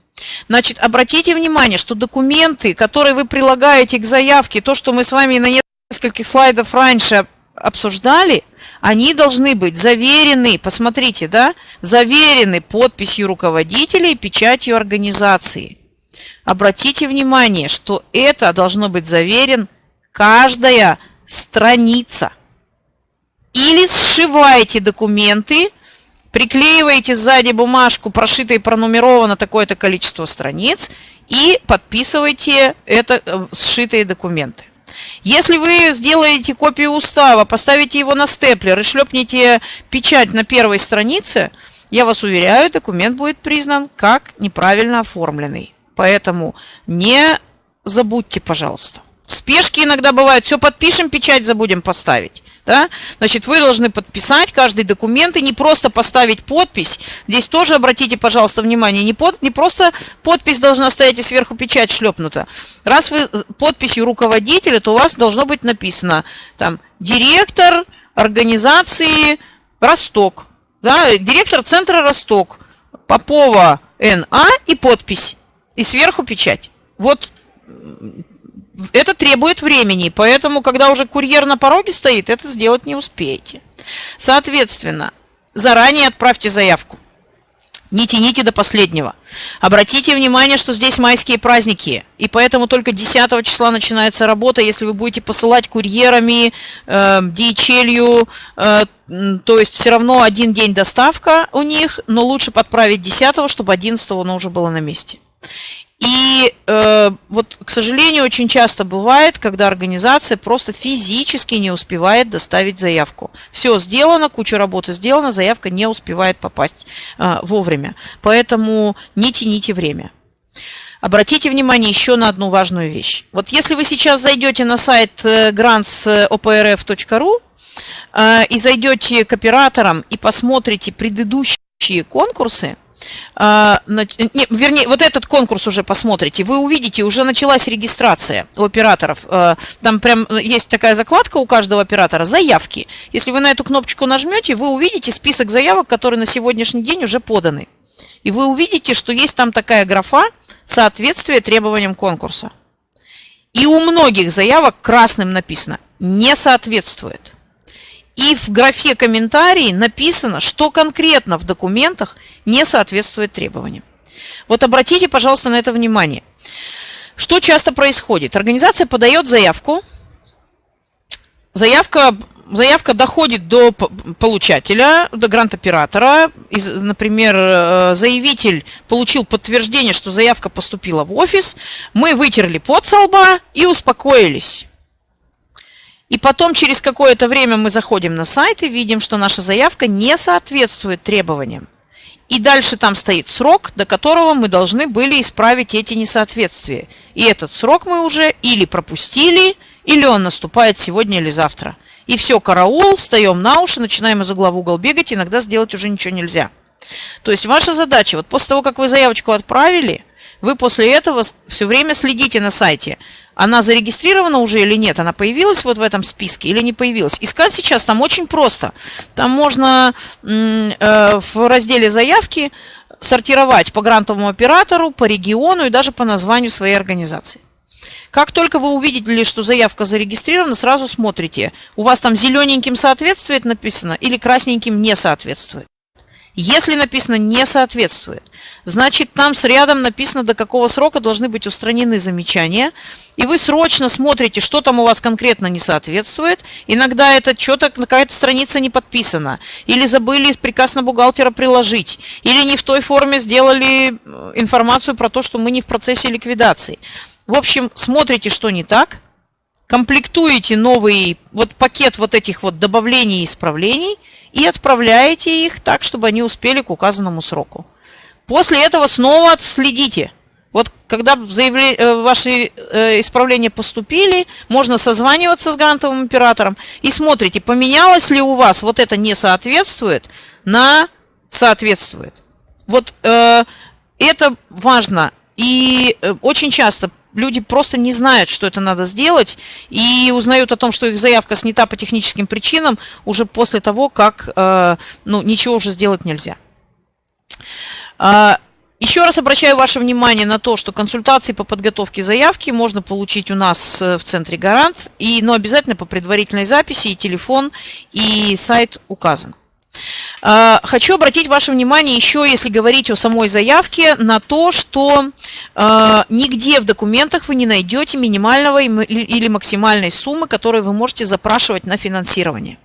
Значит, обратите внимание, что документы, которые вы прилагаете к заявке, то, что мы с вами на нескольких слайдах раньше обсуждали, они должны быть заверены, посмотрите, да, заверены подписью руководителя и печатью организации. Обратите внимание, что это должно быть заверен каждая страница. Или сшиваете документы, приклеиваете сзади бумажку, прошито и пронумеровано такое-то количество страниц, и подписываете это э, сшитые документы. Если вы сделаете копию устава, поставите его на степлер и шлепнете печать на первой странице, я вас уверяю, документ будет признан как неправильно оформленный. Поэтому не забудьте, пожалуйста. Спешки иногда бывают. Все подпишем, печать забудем поставить. Да? Значит, вы должны подписать каждый документ и не просто поставить подпись. Здесь тоже обратите, пожалуйста, внимание, не, под, не просто подпись должна стоять и сверху печать шлепнута. Раз вы подписью руководителя, то у вас должно быть написано там директор организации Росток, да, директор центра Росток, Попова НА и подпись, и сверху печать. Вот это требует времени, поэтому, когда уже курьер на пороге стоит, это сделать не успеете. Соответственно, заранее отправьте заявку. Не тяните до последнего. Обратите внимание, что здесь майские праздники, и поэтому только 10 числа начинается работа. Если вы будете посылать курьерами, э, DHL, э, то есть все равно один день доставка у них, но лучше подправить 10, чтобы 11 оно уже было на месте. И э, вот, к сожалению, очень часто бывает, когда организация просто физически не успевает доставить заявку. Все сделано, куча работы сделана, заявка не успевает попасть э, вовремя. Поэтому не тяните время. Обратите внимание еще на одну важную вещь. Вот если вы сейчас зайдете на сайт grants.oprf.ru э, и зайдете к операторам и посмотрите предыдущие конкурсы, а, не, вернее, вот этот конкурс уже посмотрите, вы увидите, уже началась регистрация у операторов. А, там прям есть такая закладка у каждого оператора, заявки. Если вы на эту кнопочку нажмете, вы увидите список заявок, которые на сегодняшний день уже поданы. И вы увидите, что есть там такая графа соответствие требованиям конкурса. И у многих заявок красным написано «не соответствует». И в графе комментарии написано, что конкретно в документах не соответствует требованиям. Вот обратите, пожалуйста, на это внимание. Что часто происходит? Организация подает заявку, заявка, заявка доходит до получателя, до грант-оператора. Например, э, заявитель получил подтверждение, что заявка поступила в офис, мы вытерли под со лба и успокоились. И потом через какое-то время мы заходим на сайт и видим, что наша заявка не соответствует требованиям. И дальше там стоит срок, до которого мы должны были исправить эти несоответствия. И этот срок мы уже или пропустили, или он наступает сегодня или завтра. И все, караул, встаем на уши, начинаем из угла в угол бегать, иногда сделать уже ничего нельзя. То есть ваша задача, вот после того, как вы заявочку отправили, вы после этого все время следите на сайте, она зарегистрирована уже или нет, она появилась вот в этом списке или не появилась. Искать сейчас там очень просто. Там можно э, в разделе заявки сортировать по грантовому оператору, по региону и даже по названию своей организации. Как только вы увидели, что заявка зарегистрирована, сразу смотрите, у вас там зелененьким соответствует написано или красненьким не соответствует. Если написано «не соответствует», значит там с рядом написано, до какого срока должны быть устранены замечания, и вы срочно смотрите, что там у вас конкретно не соответствует. Иногда это что-то, какая-то страница не подписана, или забыли приказ на бухгалтера приложить, или не в той форме сделали э, информацию про то, что мы не в процессе ликвидации. В общем, смотрите, что не так, комплектуете новый вот пакет вот этих вот добавлений и исправлений и отправляете их так, чтобы они успели к указанному сроку. После этого снова отследите. Вот когда заявле... Э, ваши э, исправления поступили, можно созваниваться с грантовым оператором и смотрите, поменялось ли у вас вот это не соответствует на соответствует. Вот э, это важно. И э, очень часто люди просто не знают, что это надо сделать, и узнают о том, что их заявка снята по техническим причинам уже после того, как э, ну, ничего уже сделать нельзя. А, еще раз обращаю ваше внимание на то, что консультации по подготовке заявки можно получить у нас э, в центре «Гарант», и, но обязательно по предварительной записи, и телефон, и сайт указан. А, хочу обратить ваше внимание еще, если говорить о самой заявке, на то, что а, нигде в документах вы не найдете минимального или максимальной суммы, которую вы можете запрашивать на финансирование.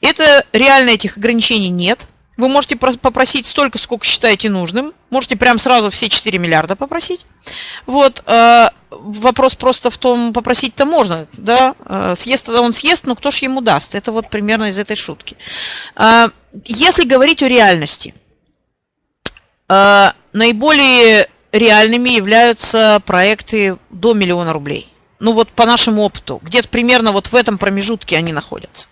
Это реально этих ограничений нет. Вы можете попросить столько, сколько считаете нужным. Можете прям сразу все 4 миллиарда попросить. Вот. А, вопрос просто в том, попросить-то можно, да, э, съест он съест, но кто ж ему даст? Это вот примерно из этой шутки. А, если говорить о реальности, наиболее реальными являются проекты до миллиона рублей. Ну вот по нашему опыту, где-то примерно вот в этом промежутке они находятся.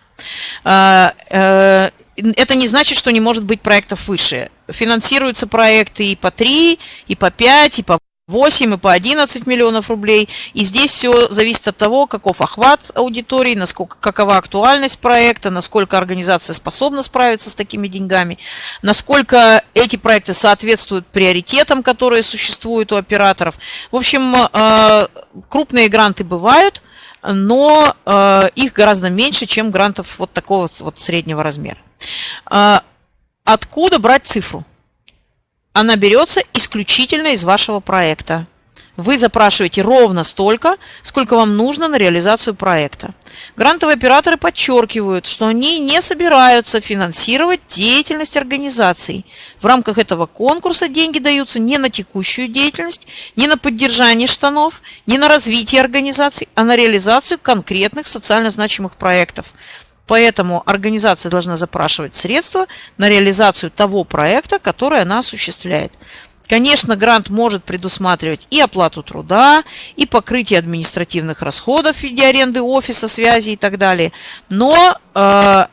Это не значит, что не может быть проектов выше. Финансируются проекты и по 3, и по 5, и по 8 и по 11 миллионов рублей. И здесь все зависит от того, каков охват аудитории, насколько, какова актуальность проекта, насколько организация способна справиться с такими деньгами, насколько эти проекты соответствуют приоритетам, которые существуют у операторов. В общем, э, крупные гранты бывают, но э, их гораздо меньше, чем грантов вот такого вот среднего размера. Э, откуда брать цифру? она берется исключительно из вашего проекта. Вы запрашиваете ровно столько, сколько вам нужно на реализацию проекта. Грантовые операторы подчеркивают, что они не собираются финансировать деятельность организаций. В рамках этого конкурса деньги даются не на текущую деятельность, не на поддержание штанов, не на развитие организаций, а на реализацию конкретных социально значимых проектов. Поэтому организация должна запрашивать средства на реализацию того проекта, который она осуществляет. Конечно, грант может предусматривать и оплату труда, и покрытие административных расходов в виде аренды офиса, связи и так далее. Но э,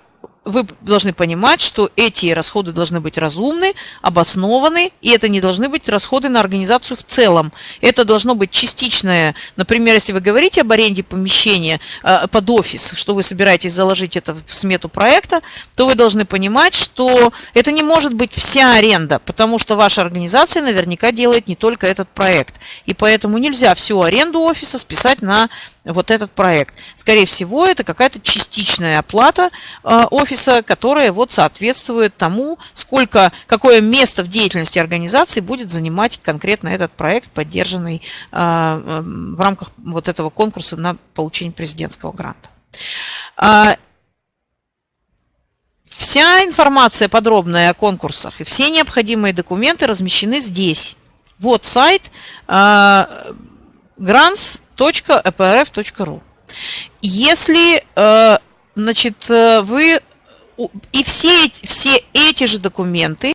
вы должны понимать, что эти расходы должны быть разумны, обоснованы, и это не должны быть расходы на организацию в целом. Это должно быть частичное, например, если вы говорите об аренде помещения э, под офис, что вы собираетесь заложить это в смету проекта, то вы должны понимать, что это не может быть вся аренда, потому что ваша организация наверняка делает не только этот проект. И поэтому нельзя всю аренду офиса списать на вот этот проект. Скорее всего, это какая-то частичная оплата э, офиса, которая вот соответствует тому, сколько, какое место в деятельности организации будет занимать конкретно этот проект, поддержанный э, в рамках вот этого конкурса на получение президентского гранта. А, вся информация подробная о конкурсах и все необходимые документы размещены здесь. Вот сайт grants eprf.ru. Если э, значит, э, вы и все, все эти же документы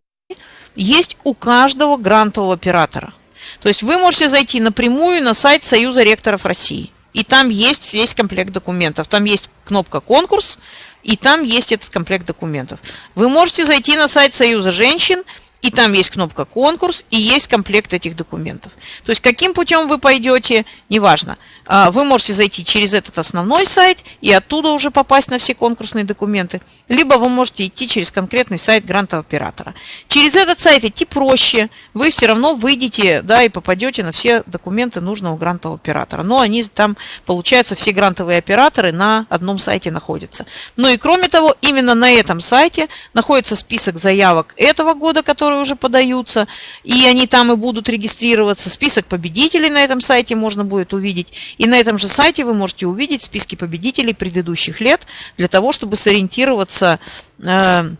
есть у каждого грантового оператора. То есть вы можете зайти напрямую на сайт Союза ректоров России. И там есть весь комплект документов. Там есть кнопка «Конкурс», и там есть этот комплект документов. Вы можете зайти на сайт Союза женщин и там есть кнопка «Конкурс», и есть комплект этих документов. То есть каким путем вы пойдете, неважно. А, вы можете зайти через этот основной сайт и оттуда уже попасть на все конкурсные документы. Либо вы можете идти через конкретный сайт грантового оператора. Через этот сайт идти проще. Вы все равно выйдете да, и попадете на все документы нужного грантового оператора. Но они там, получается, все грантовые операторы на одном сайте находятся. Ну и кроме того, именно на этом сайте находится список заявок этого года, который которые уже подаются, и они там и будут регистрироваться. Список победителей на этом сайте можно будет увидеть. И на этом же сайте вы можете увидеть списки победителей предыдущих лет для того, чтобы сориентироваться э,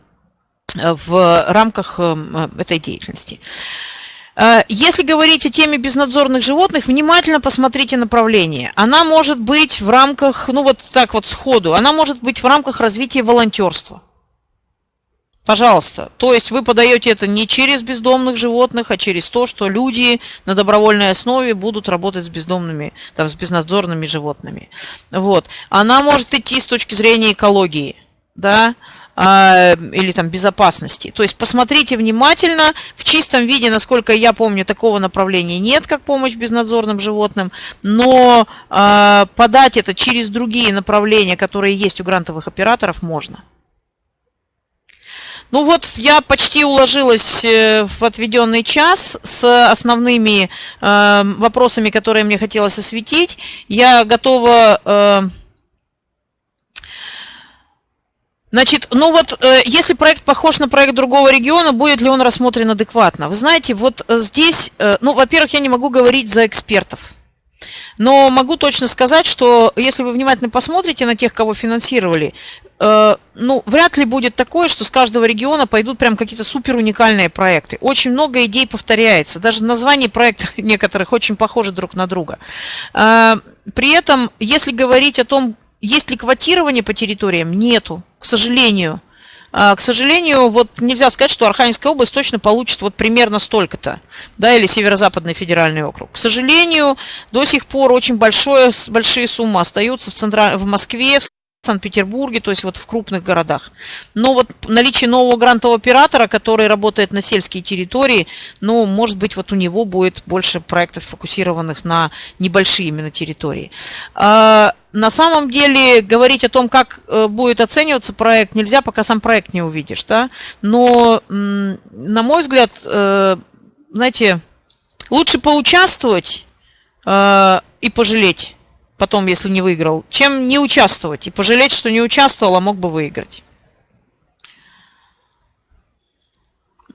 в рамках э, этой деятельности. Э, если говорить о теме безнадзорных животных, внимательно посмотрите направление. Она может быть в рамках, ну вот так вот сходу, она может быть в рамках развития волонтерства. Пожалуйста. То есть вы подаете это не через бездомных животных, а через то, что люди на добровольной основе будут работать с бездомными, там, с безнадзорными животными. Вот. Она может идти с точки зрения экологии, да, а, или там безопасности. То есть посмотрите внимательно, в чистом виде, насколько я помню, такого направления нет, как помощь безнадзорным животным, но а, подать это через другие направления, которые есть у грантовых операторов, можно. Ну вот я почти уложилась э, в отведенный час с основными э, вопросами, которые мне хотелось осветить. Я готова... Э, Значит, ну вот, э, если проект похож на проект другого региона, будет ли он рассмотрен адекватно? Вы знаете, вот э, здесь, ну, во-первых, я не могу говорить за экспертов. Но могу точно сказать, что если вы внимательно посмотрите на тех, кого финансировали, э, ну, вряд ли будет такое, что с каждого региона пойдут прям какие-то супер уникальные проекты. Очень много идей повторяется. Даже названия проектов некоторых очень похожи друг на друга. Э, при этом, если говорить о том, есть ли квотирование по территориям, нету, к сожалению. А, к сожалению, вот нельзя сказать, что Архангельская область точно получит вот примерно столько-то, да, или Северо-Западный федеральный округ. К сожалению, до сих пор очень большое, большие суммы остаются в, центра... в Москве, в Санкт-Петербурге, то есть вот в крупных городах. Но вот наличие нового грантового оператора, который работает на сельские территории, ну, может быть, вот у него будет больше проектов, фокусированных на небольшие именно территории. На самом деле говорить о том, как э, будет оцениваться проект, нельзя, пока сам проект не увидишь. Да? Но, на мой взгляд, э, знаете, лучше поучаствовать э, и пожалеть потом, если не выиграл, чем не участвовать и пожалеть, что не участвовал, а мог бы выиграть.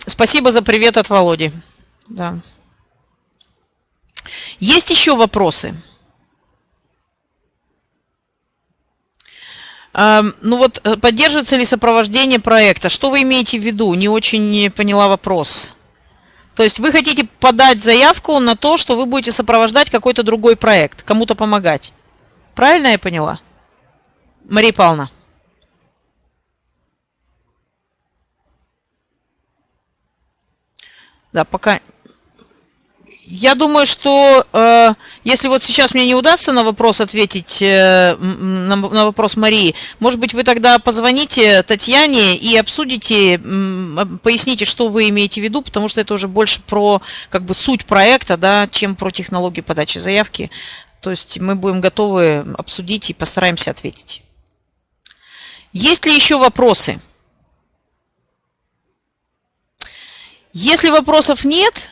Спасибо за привет от Володи. Да. Есть еще вопросы? Эм, ну вот, э, поддерживается ли сопровождение проекта? Что вы имеете в виду? Не очень поняла вопрос. То есть вы хотите подать заявку на то, что вы будете сопровождать какой-то другой проект, кому-то помогать. Правильно я поняла? Мария Павловна. Да, пока я думаю, что э, если вот сейчас мне не удастся на вопрос ответить, э, на, на вопрос Марии, может быть, вы тогда позвоните Татьяне и обсудите, э, поясните, что вы имеете в виду, потому что это уже больше про как бы суть проекта, да, чем про технологию подачи заявки. То есть мы будем готовы обсудить и постараемся ответить. Есть ли еще вопросы? Если вопросов нет,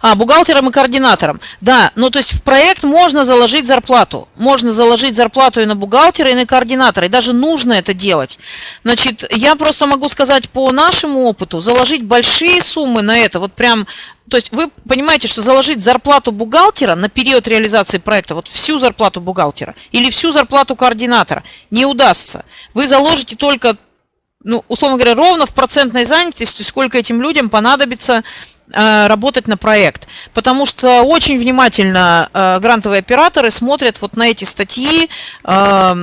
а, бухгалтером и координатором. Да, ну то есть в проект можно заложить зарплату. Можно заложить зарплату и на бухгалтера, и на координатора. И даже нужно это делать. Значит, я просто могу сказать по нашему опыту, заложить большие суммы на это, вот прям то есть вы понимаете, что заложить зарплату бухгалтера на период реализации проекта, вот всю зарплату бухгалтера или всю зарплату координатора не удастся. Вы заложите только, ну, условно говоря, ровно в процентной занятости, сколько этим людям понадобится работать на проект, потому что очень внимательно э, грантовые операторы смотрят вот на эти статьи э,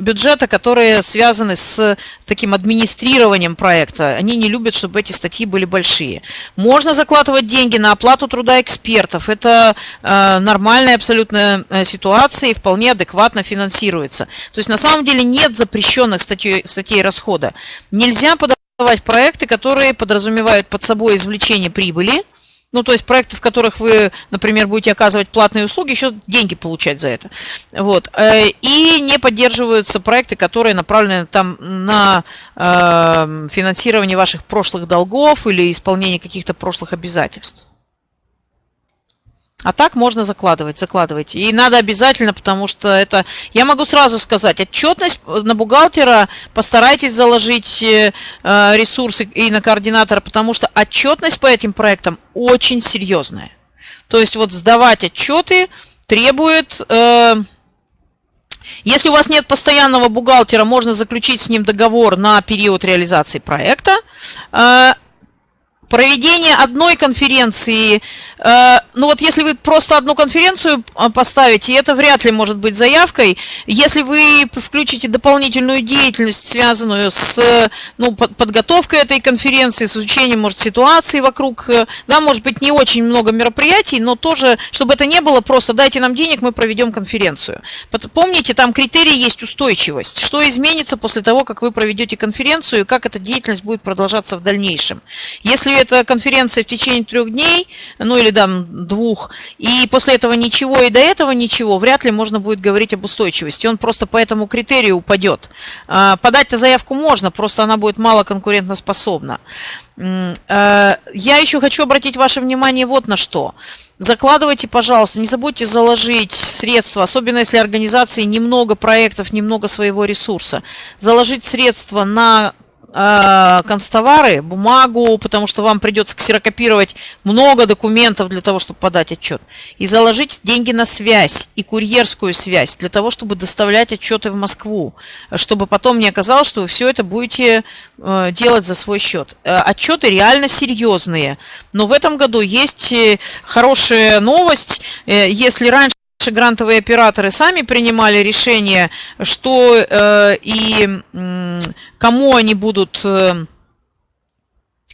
бюджета, которые связаны с таким администрированием проекта. Они не любят, чтобы эти статьи были большие. Можно закладывать деньги на оплату труда экспертов. Это нормальная абсолютно ситуация и вполне адекватно финансируется. То есть на самом деле нет запрещенных статей, статей расхода. Нельзя подавать проекты, которые подразумевают под собой извлечение прибыли, ну, то есть проекты, в которых вы, например, будете оказывать платные услуги, еще деньги получать за это. Вот. Э, и не поддерживаются проекты, которые направлены там на э, финансирование ваших прошлых долгов или исполнение каких-то прошлых обязательств. А так можно закладывать, закладывайте. И надо обязательно, потому что это... Я могу сразу сказать, отчетность на бухгалтера постарайтесь заложить э, ресурсы и на координатора, потому что отчетность по этим проектам очень серьезная. То есть вот сдавать отчеты требует... Э, если у вас нет постоянного бухгалтера, можно заключить с ним договор на период реализации проекта. Проведение одной конференции, э, ну вот если вы просто одну конференцию э, поставите, это вряд ли может быть заявкой. Если вы включите дополнительную деятельность, связанную с ну, подготовкой этой конференции, с изучением, может, ситуации вокруг, э, да, может быть, не очень много мероприятий, но тоже, чтобы это не было просто дайте нам денег, мы проведем конференцию. Помните, там критерий есть устойчивость. Что изменится после того, как вы проведете конференцию, и как эта деятельность будет продолжаться в дальнейшем. Если это конференция в течение трех дней, ну или там двух, и после этого ничего и до этого ничего, вряд ли можно будет говорить об устойчивости. Он просто по этому критерию упадет. А, подать-то заявку можно, просто она будет мало конкурентоспособна. А, я еще хочу обратить ваше внимание вот на что. Закладывайте, пожалуйста, не забудьте заложить средства, особенно если организации немного проектов, немного своего ресурса. Заложить средства на э, констовары, бумагу, потому что вам придется ксерокопировать много документов для того, чтобы подать отчет. И заложить деньги на связь и курьерскую связь для того, чтобы доставлять отчеты в Москву, чтобы потом не оказалось, что вы все это будете э, делать за свой счет. Э, отчеты реально серьезные, но в этом году есть э, хорошая новость. Если раньше наши грантовые операторы сами принимали решение, что э, и э, кому они будут э,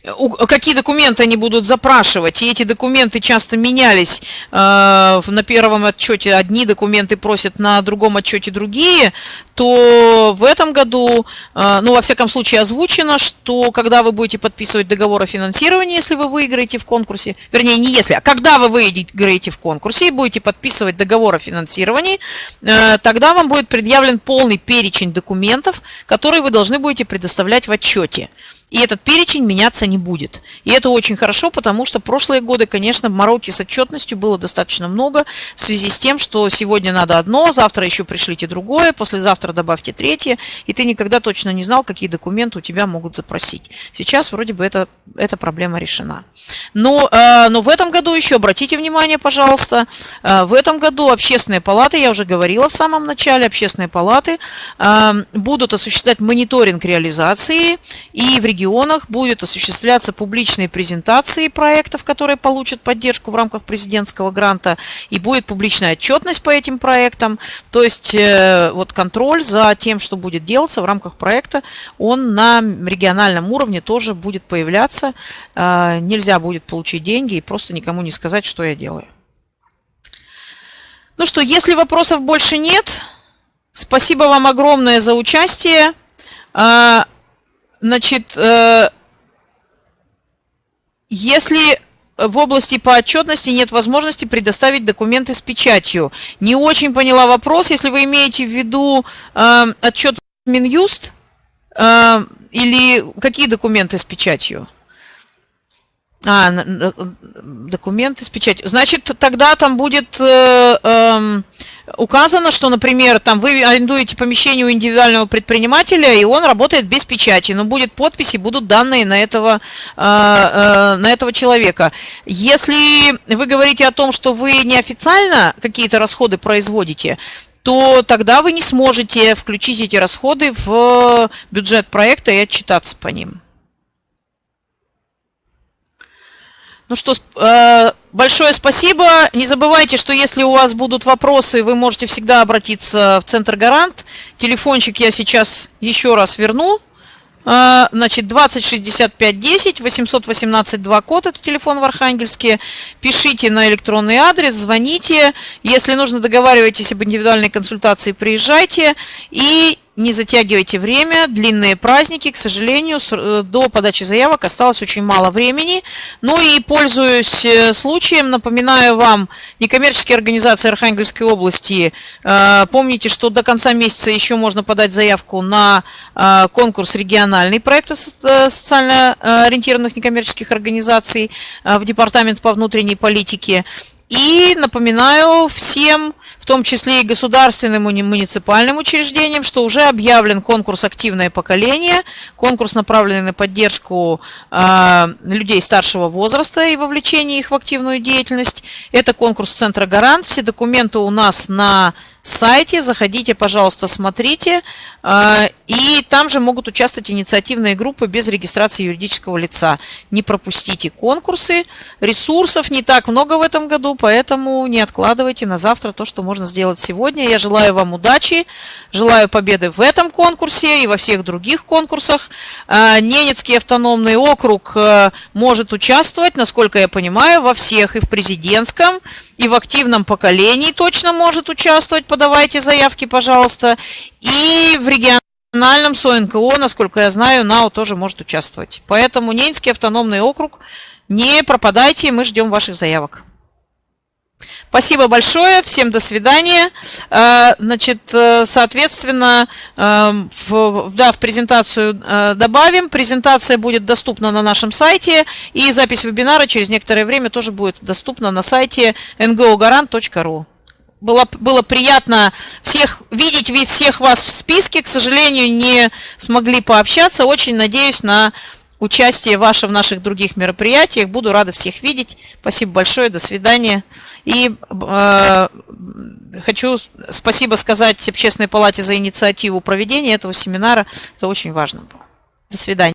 какие документы они будут запрашивать, и эти документы часто менялись. Э, на первом отчете одни документы просят, на другом отчете другие, то в этом году, э, ну, во всяком случае, озвучено, что когда вы будете подписывать договор о финансировании, если вы выиграете в конкурсе, вернее, не если, а когда вы выиграете в конкурсе и будете подписывать договор о финансировании, э, тогда вам будет предъявлен полный перечень документов, которые вы должны будете предоставлять в отчете. И этот перечень меняться не будет. И это очень хорошо, потому что прошлые годы, конечно, мороки с отчетностью было достаточно много в связи с тем, что сегодня надо одно, завтра еще пришлите другое, послезавтра добавьте третье, и ты никогда точно не знал, какие документы у тебя могут запросить. Сейчас вроде бы это, эта проблема решена. Но, э, но в этом году еще, обратите внимание, пожалуйста, э, в этом году общественные палаты, я уже говорила в самом начале, общественные палаты э, будут осуществлять мониторинг реализации и в регионах регионах будет осуществляться публичные презентации проектов, которые получат поддержку в рамках президентского гранта, и будет публичная отчетность по этим проектам. То есть э, вот контроль за тем, что будет делаться в рамках проекта, он на региональном уровне тоже будет появляться. Э, нельзя будет получить деньги и просто никому не сказать, что я делаю. Ну что, если вопросов больше нет, спасибо вам огромное за участие. Значит, э, если в области по отчетности нет возможности предоставить документы с печатью. Не очень поняла вопрос. Если вы имеете в виду э, отчет Минюст э, или какие документы с печатью? А, документы с печатью. Значит, тогда там будет э, э, указано, что, например, там вы арендуете помещение у индивидуального предпринимателя, и он работает без печати, но будет подпись и будут данные на этого, э, э, на этого человека. Если вы говорите о том, что вы неофициально какие-то расходы производите, то тогда вы не сможете включить эти расходы в бюджет проекта и отчитаться по ним. Ну что, э, большое спасибо. Не забывайте, что если у вас будут вопросы, вы можете всегда обратиться в Центр Гарант. Телефончик я сейчас еще раз верну. Э, значит, 20 65 10, 818 2 код, это телефон в Архангельске. Пишите на электронный адрес, звоните. Если нужно, договаривайтесь об индивидуальной консультации, приезжайте. И не затягивайте время, длинные праздники, к сожалению, э, до подачи заявок осталось очень мало времени. Ну и пользуюсь э, случаем, напоминаю вам, некоммерческие организации Архангельской области, э, помните, что до конца месяца еще можно подать заявку на конкурс региональный проекта социально ориентированных некоммерческих организаций в Департамент по внутренней политике. И напоминаю всем, в том числе и государственным и муниципальным учреждениям, что уже объявлен конкурс «Активное поколение», конкурс, направленный на поддержку э, людей старшего возраста и вовлечение их в активную деятельность. Это конкурс Центра «Гарант». Все документы у нас на сайте. Заходите, пожалуйста, смотрите. А, и там же могут участвовать инициативные группы без регистрации юридического лица. Не пропустите конкурсы. Ресурсов не так много в этом году, поэтому не откладывайте на завтра то, что можно сделать сегодня. Я желаю вам удачи, желаю победы в этом конкурсе и во всех других конкурсах. А, Ненецкий автономный округ э, может участвовать, насколько я понимаю, во всех и в президентском, и в активном поколении точно может участвовать подавайте заявки, пожалуйста. И в региональном СОНКО, насколько я знаю, НАО тоже может участвовать. Поэтому Ненецкий автономный округ, не пропадайте, мы ждем ваших заявок. Спасибо большое, всем до свидания. Э, значит, э, соответственно, э, в, да, в презентацию добавим. Презентация будет доступна на нашем сайте, и запись вебинара через некоторое время тоже будет доступна на сайте ngogarant.ru было, было приятно всех видеть, всех вас в списке. К сожалению, не смогли пообщаться. Очень надеюсь на участие ваше в наших других мероприятиях. Буду рада всех видеть. Спасибо большое. До свидания. И э, хочу спасибо сказать Общественной палате за инициативу проведения этого семинара. Это очень важно было. До свидания.